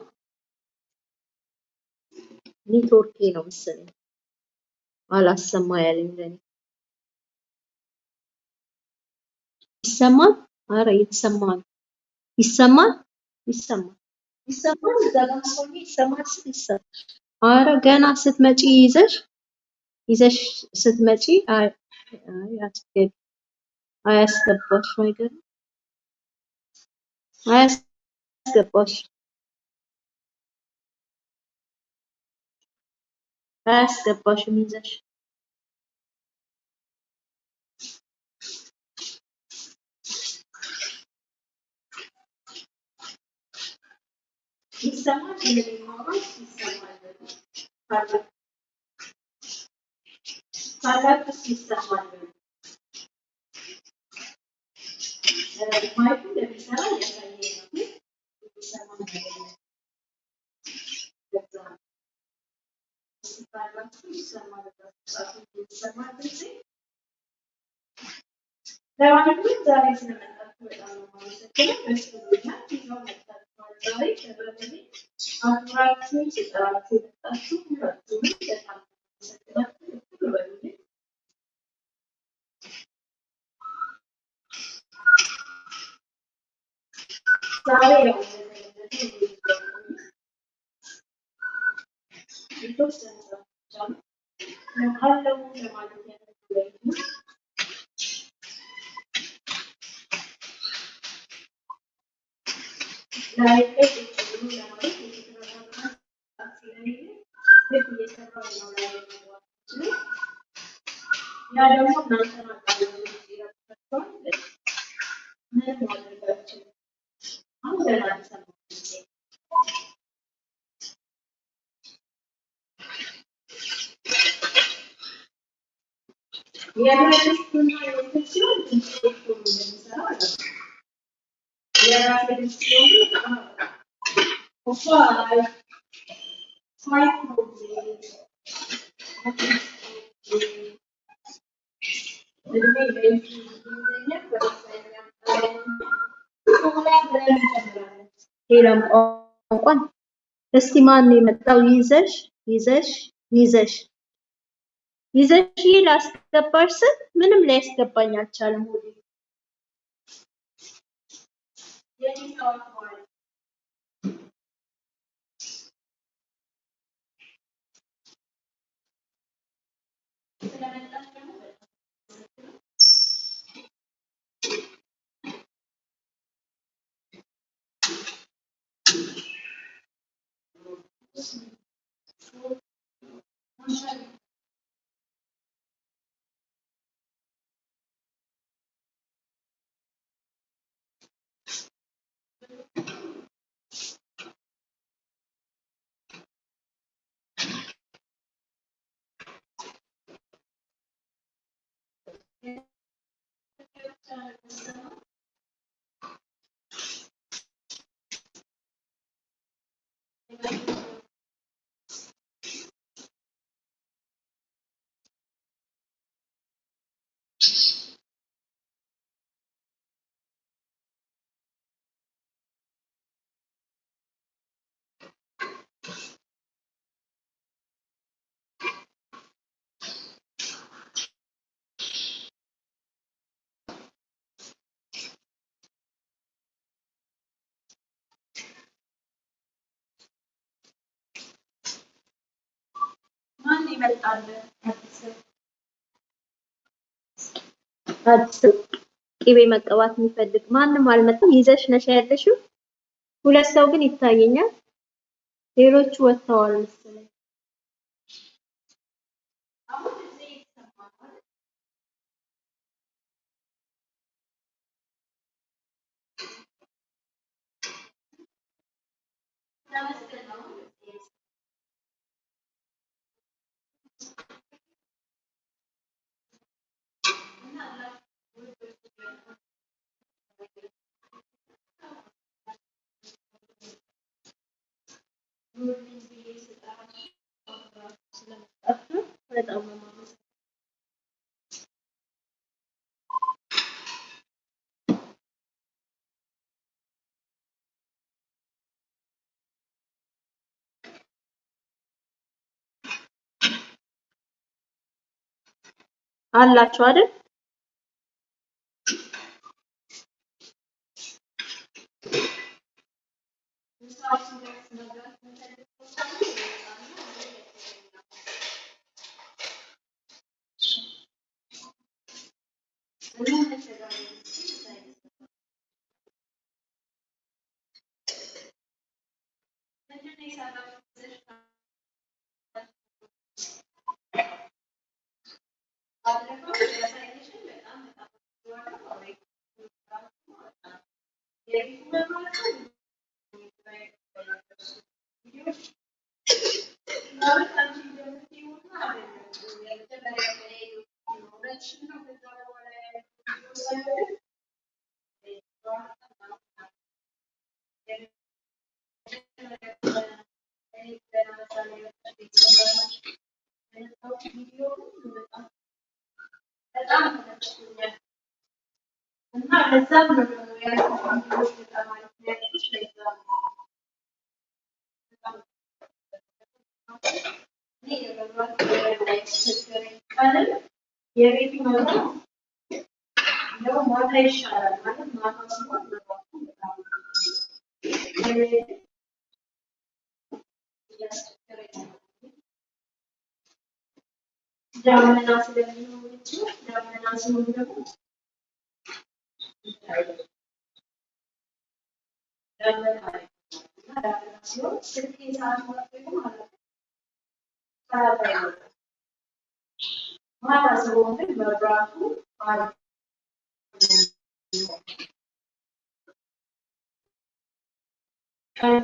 ኔትወርኬ ነው መሰለኝ አላሰማ ያለኝ ለኔ። ይሰማል? አረ እየተሰማ ነው። ይሰማል? ይሰማል። ይሰማል? እዛ ይሰማል ስል ይሰማል። አረ ገና ስትመጪ ይዘሽ ይዘሽ ስትመጪ አይ አይ አትገቢ አያስገባሽ አይገርም አያስገባሽ አያስገባሽም ይዘሽ ይሰማል የኔ ማውራት ይሰማል ካለ ካላችሁስ ይሰማል ማይኩ እንደሚሰራ ግን የሚሰማ ነገር ለማንኛውም ዛሬ ስለመጣችሁ በጣም ነው የማመሰግነው። ስጠራችሁ የመጣችሁ ሁላችሁንም በጣም አመሰግናችሁ። ዛሬ ያው እንደተለመደው የተወሰነ ሰዓት ብቻ ነው አለው ለማለት ያለኝ ነው። ዛሬ ላይ ቁጭ ብሎ ለማለት የተረጋጋ ሰዓት ስለሌለ ልክ እየሰራሁ ነው ሌላም ቋንቋን እስቲ ማን የመጣው? ይዘሽ ይዘሽ ይዘሽ ይዘሽ ላስገባሽ ስል ምንም ሊያስገባኝ አልቻለም። የሚታወቅ ማን አዲስ አዲስ ቅቤ መቀባት የሚፈልግ ማንም አልመጣም። ይዘሽ ነሽ ያለሽው። ሁለት ሰው ግን ይታየኛል። ሌሎቹ ወጥተዋል መሰለኝ። አሁን አላችሁ አይደል? በጣም ተመችቶኛል እና ለዛም ነው ያልኩት የቤቱ ማታ ማታ ሲሆን ዳመና ስለሚሆን እንጂ ዳመና ሲሆን ደግሞ ዳመና ሲሆን ስልክ ሰዓት ማጥፋት ማለት ነው። ማታ ሲሆን ግን መብራቱ አሪፍ ቀን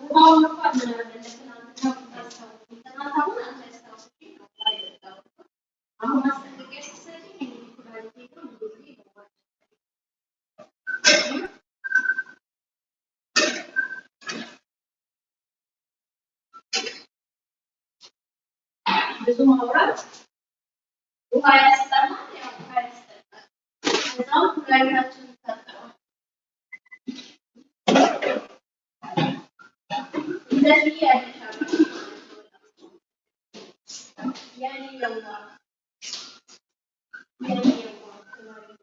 ውሃውን እንኳን ምን አለ ለትናንትና ብታስታውሱኝ፣ ትናንት አሁን አንቺ አስታውሽኝ ነው ውሃ የጠጣሁት። አሁን ማስጠንቀቂያ ስትሰጪኝ እኔ ኩላሊቴ ጋር ብዙ ጊዜ ይገባል። ብዙ ማውራት ውሃ ያስጠማል፣ ያው ውሃ ያስጠጣል። ከዛም ኩላሊታችን ይታጠባል። እንደዚህ ያደሻል የኔ የዋህ የኔ የዋህ ኩላሊቴ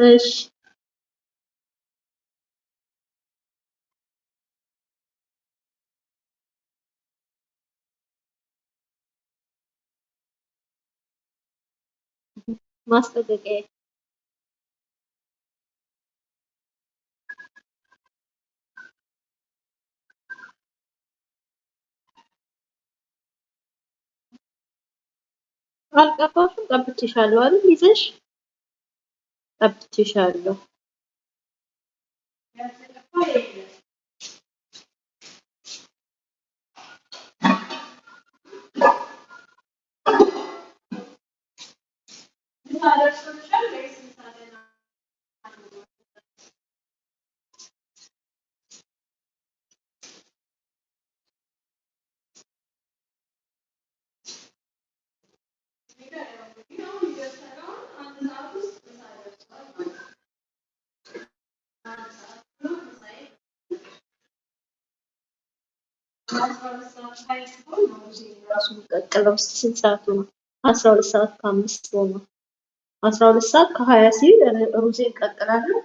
እሺ ማስጠንቀቂያ አልቀባሽም? ቀብቼሻለሁ አይደል? ይዘሽ ቀብቼሻለሁ። ያልተቀባ የለም። ምሳ ደርሶልሻል ወይስ ምሳ ገና ነው? አሁን እየሰራሁ አንድ ሰዓት ውስጥ ምሳ ደርሷል ማለት ነው። አንድ ሰዓት ነው ምሳዬ አስራ ሁለት ሰዓት ላይ ሲሆን ነው ጊዜ ራሱ ቀቅለው ስንት ሰዓቱ ነው? አስራ ሁለት ሰዓት ከአምስት ሆኖ አስራ ሁለት ሰዓት ከሀያ ሲል ሩዜን ቀቅላለሁ።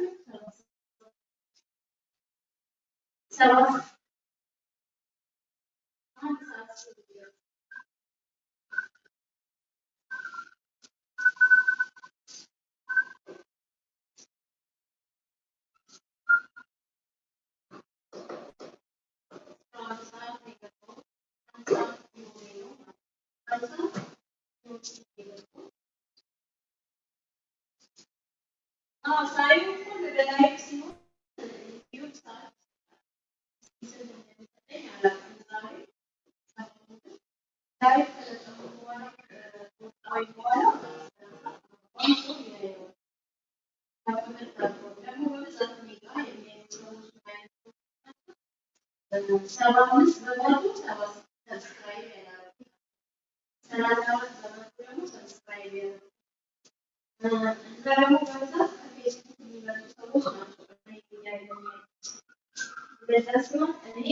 ሰባት አንድ ሰዓት ሲሆን አንድ ሰዓት ነው የገባው። አንድ ሰዓት ሊሆን ነው ማለት ነው። አንድ ሰዓት ሊሆን የገባው። አዎ ሳይሆን እኮ ለ live ሲሆን ዩቲዩብ ሰዓት ስንት እንደሚሰጠኝ አላውቅም። ዛሬ ላይቭ ከለቀኩ በኋላ ከወጣሁኝ በኋላ ብዙ ሰው ያየዋል። ደግሞ በብዛት እኔ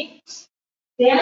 ጋር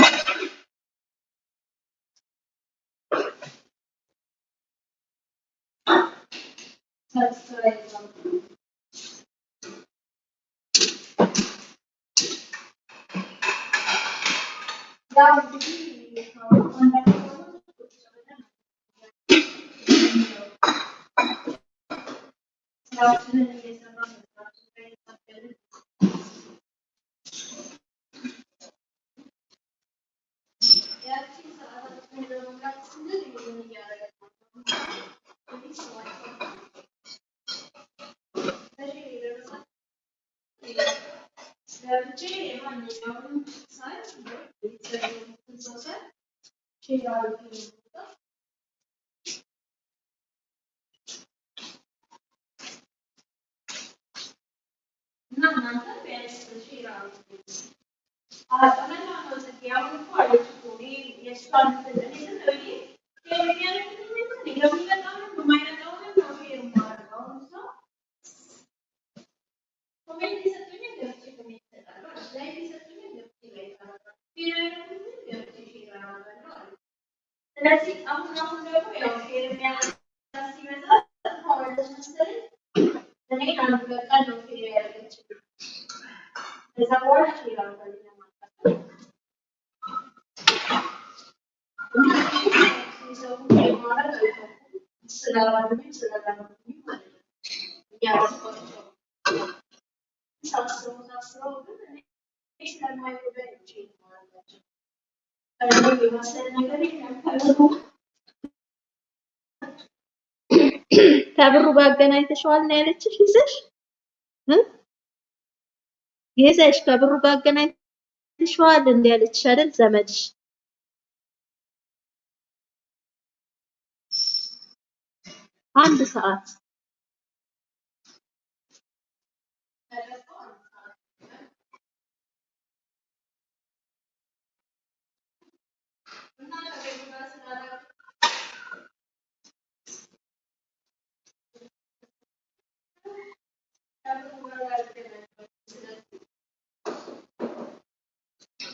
እኔ እያዩኝ አይደለም። የሚያዩኝ ያደረጉኝ ሰዎች ናቸው። ገብቼ የማንኛውንም site ቤተሰብ የሆኑትን ሰው ሳይ share አድርጌ ነው የምወጣው። እና እናንተ ቢያንስ share አድርጉ። አጠመና ነው ጽጌ አሁን እኮ አለች እኮ እኔ የእሷን እንትን እኔ ዝም ብዬ share የሚያደርጉትን የሚመጣውንም የማይመጣውንም ነው share የማደርገው። አሁን እሷ comment የሰጡኝን ገብቼ comment እሰጣለሁ አለች። like የሰጡኝን ገብቼ like አደርጋለሁ። share ያደረጉትን ገብቼ share አደርጋለሁ አለች። ስለዚህ አሁን አሁን ደግሞ ያው share የሚያደርግ ሲበዛ ታወለች መሰለኝ እኔ አንድ በቃ ነው share ያደረገችልኝ። ከዛ በኋላ ሼር አድርጋልኝ ማለት ነው። ሰው የማድረግ አይፈልግም። ስላላሉኝ ስላላሉኝ ማለት ነው እያደረኳቸው ሳስበው ሳስበው ግን እኔ ስለማይጎዳኝ ነው ሼር የማደርጋቸው። ከእኔ የመሰለ ነገር የለም ከብሩ ከብሩ ጋር አገናኝተሽዋል ነው ያለችሽ? ይዘሽ? ይዘሽ ከብሩ ጋር አገናኝተሽዋል እንደ ያለችሽ አይደል ዘመድሽ? አንድ ሰዓት ከገባሁ አንድ ሰዓት እና ከብሩ ጋር ስላደረኩ ከብሩ ጋር አልገናኘሁም። ስለዚህ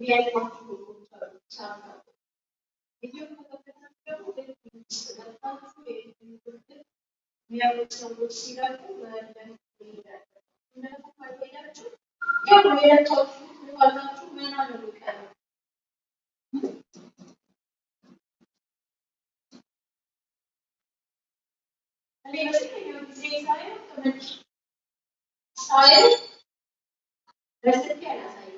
ወጣት የሚያዩት ሰዎች ሲላሉ ያው የለካችሁ ዋጋችሁ መና ነው የሚቀረው። እኔ በስልከኛው ጊዜ ሳየው ተመልሼ ሳየው በስልኬ አላሳየም ነበር። ሳየው የ- እኔ ማፊያ እንዴት እንደሰማ ወየውና ተረጋግቼ ተከፈው ግን አሁን ስንት ሰው ዛሬ ላይ የበሳ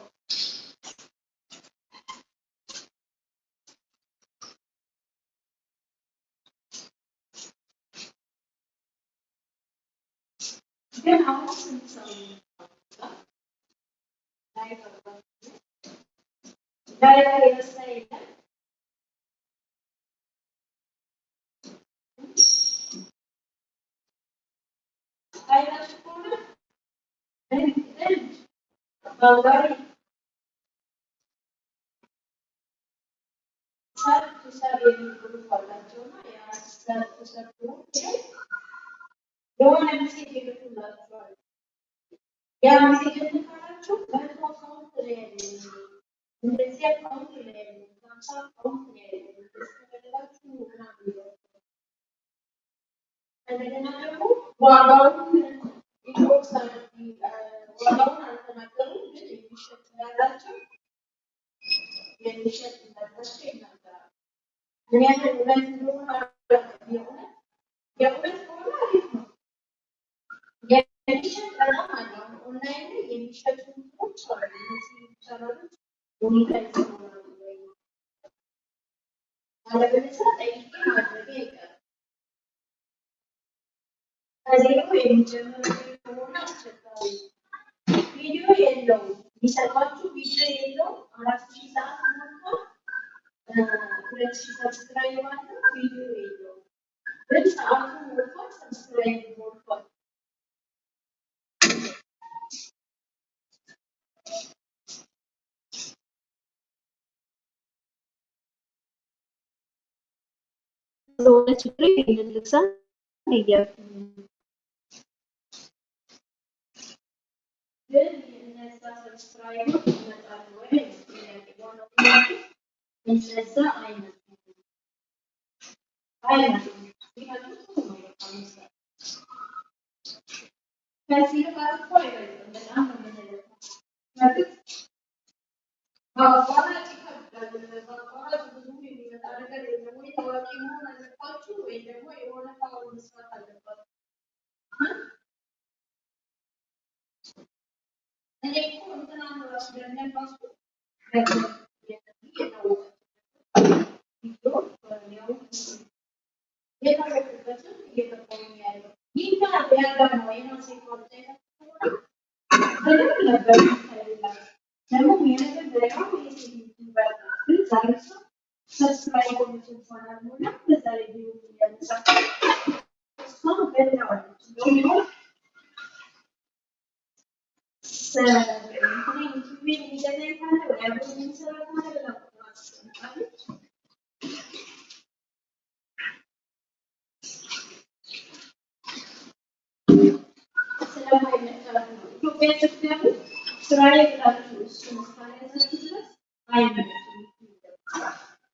ከሆነ ጥንድ ጥንድ ባንጋሪ ሰርግ ሰርግ የሚሉት አላቸውና የሆነ ሜሴጅ ይልኩላችኋል። ያ ሜሴጅ ልካላችሁ መቶ አካውንት ላይ እንደዚህ አካውንት ላይ ሀምሳ አካውንት ላይ ከፈለጋችሁ ምናምን እንደገና ደግሞ ዋጋውን inbox ዋጋውን አልተናገሩም፣ ግን የሚሸጥ ያላቸው የሚሸጥ እንዳላቸው ይናገራሉ። ምን ያህል እውነት እንደሆነ የእውነት የእውነት ከሆነ አሪፍ ነው። የሚሸጥ በጣም አለ። አሁን ኦንላይን ላይ የሚሸጡ እንትኖች አሉ። እነዚህ ቻናሎች monetize ይሆናሉ ወይ? አለበለዚያ ጠይቄ ማድረጌ አይቀርም። ከዜሮ የሚጀምር ከሆነ አስቸጋሪ ነው። ቪዲዮ የለውም። የሚሰጧችሁ ቪዲዮ የለውም። አራት ሺህ ሰዓት ሞልቷል። ሁለት ሺህ subscribe አለው። ቪዲዮ የለውም። ግን ሰዓቱ ሞልቷል። subscribe ሞልቷል። ስለሆነ ችግር ይህንን ልግዛ እያልኩ ነው። ግን እነዛ ሰብስክራይቦች ይመጣሉ ወይ ነው ጥያቄ። ዋናው ጥያቄ እነዛ አይመጡም አይመጡም። ቢመጡ ጥሩ ነው። በቃ መስራት ከዚህ ጋር በአቋራጭ ይከብዳል። በአቋራጭ ብዙ የሚመጣ ነገር የለም። ወይ ታዋቂ መሆን አለባችሁ ወይ ደግሞ የሆነ ፋውል መስራት አለባችሁ። እኔ እኮ እንትናን ራሱ ለምን ራሱ ደግሞ የታወቀ ቪዲዮ ያው የታወቁበትን እየገባሁኝ ያለው ይህ ያለው ነው የራሴ ፕሮጀክት ከሆነ በደንብ ነበር የሚታይላት። ደግሞ የመጀመሪያው የሴት ዩቲዩበር ናት። ግን ዛሬ እሷ ሰብስክራይብ ሆነች እንኳን አልሞላ በዛ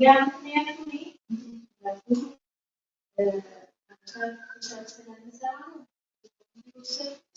ያ ምክንያቱ እኔ ብዙ ሰርች ስለምሰራ ነው የወሰድኩት።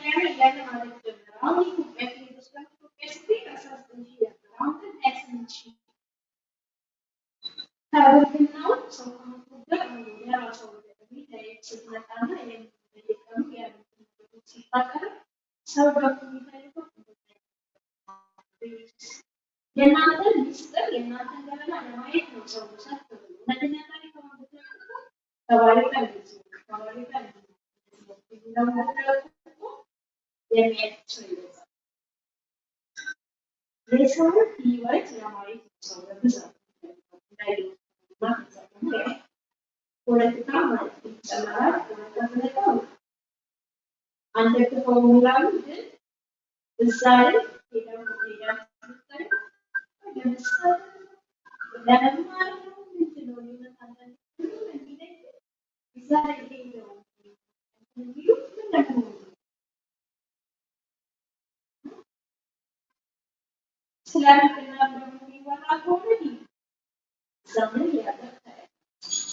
ፖለቲካ ማለት ይጨመራል። ፖለቲካ ስለቀው አንደግፈውም ይላሉ፣ ግን እዛ ስታይ ለምሳሌ ለመማር ነው ምንድን ነው የሚመጣ አንዳንድ ጊዜ የሚለኝ እዛ ላይ ሄደው የሚሉት ምን ደግሞ ነው? ስለ ሕግና ደግሞ የሚወራ ከሆነ ዘመን ያበቃል።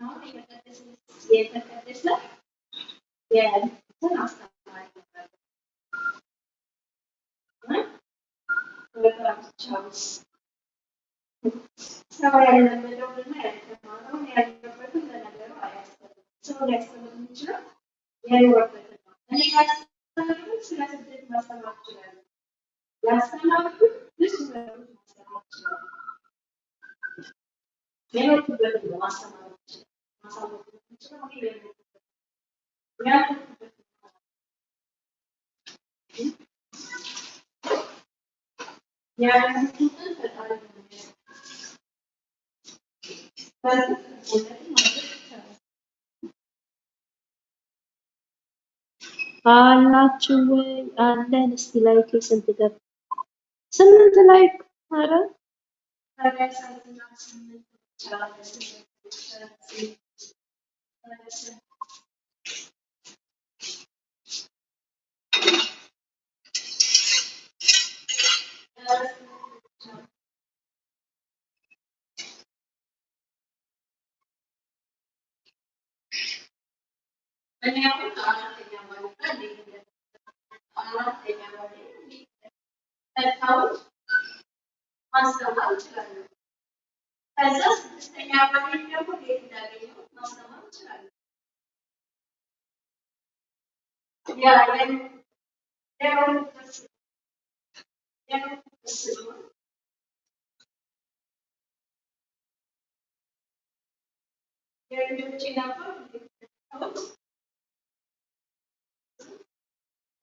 አሁን የተቀደሰ የተቀደሰ የእንትን አስተማሪ ነበር እ በጋብቻውስ ሰው ያልለመደውንና ያልተማረውን ያልገባበትን ለነገሩ አያስተምርም። Sanatın siyasetteki basamakçıları. Ya sanatın dış siyasetteki basamakçıları. Yönetimlerin de basamakçıları. Basamakçıların için ama bir yönetimlerin. Yönetimlerin yani hukukun ve. አላችሁ ወይ? አለን። እስቲ ላይክ ስንት ገባ? ስምንት ላይክ። ብቻ እኔ አሁን አራተኛ ማለት ነው እንዴት እንደተፈጠረ አራተኛ ማለት ነው እንዴት እንደተፈጠረ ማስተማር እችላለሁ። ከዛ ስድስተኛ ማለት ደግሞ እንዴት እንዳገኘሁት ማስተማር እችላለሁ።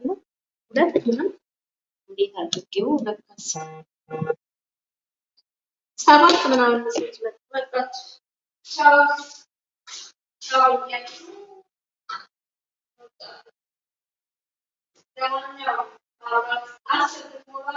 ነው። ሁለቱንም እንዴት አድርጌው ለካስ ሰባት ምናምን ሴት መጣች። ቻው ቻው ብትሞላ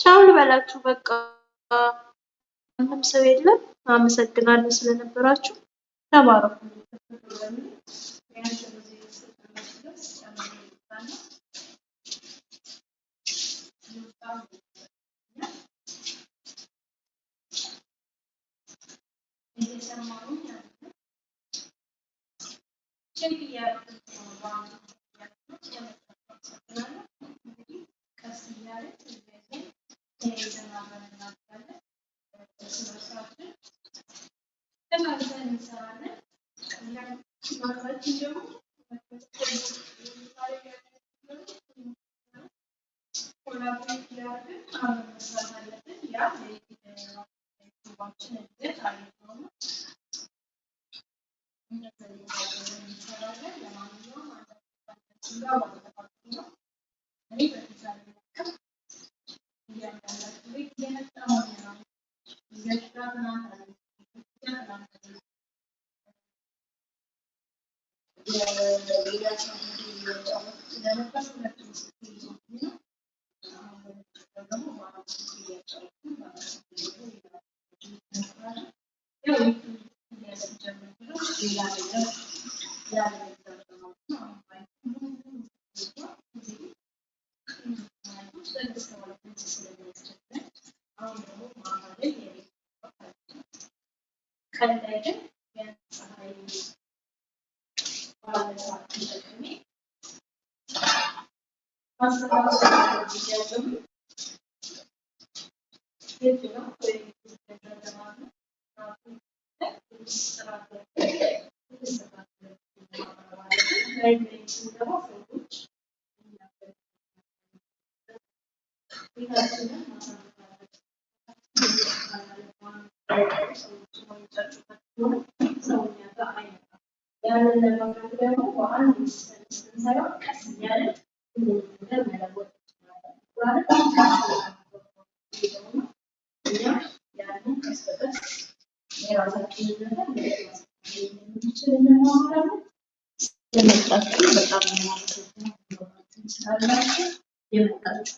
ቻው ልበላችሁ በቃ ምንም ሰው የለም። አመሰግናለሁ ስለነበራችሁ። ተባረኩ። Hemen sen insanı. Ben makas diyeceğim. Oradan bir ileride anlamı zaten.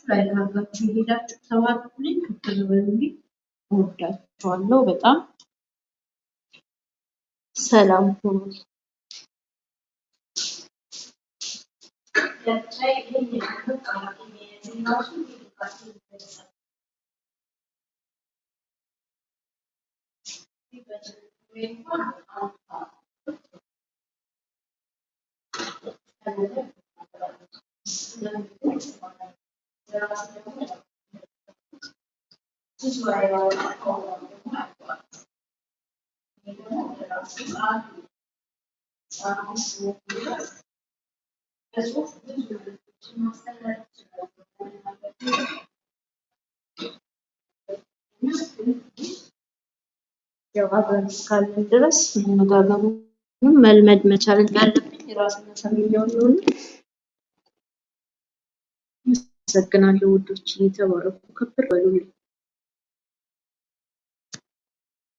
ካርጋችሁ የሄዳችሁ ተባረኩልኝ። ክፍል በሉልኝ። እወዳችኋለሁ በጣም ሰላም ሁኑ። ያው አብረን እስካለን ድረስ መነጋገሩን መልመድ መቻል እንዳለብኝ የራስን ሰሚኛውን ነው። አመሰግናለሁ ውዶች፣ የተባረኩ ከብር በሉልኝ።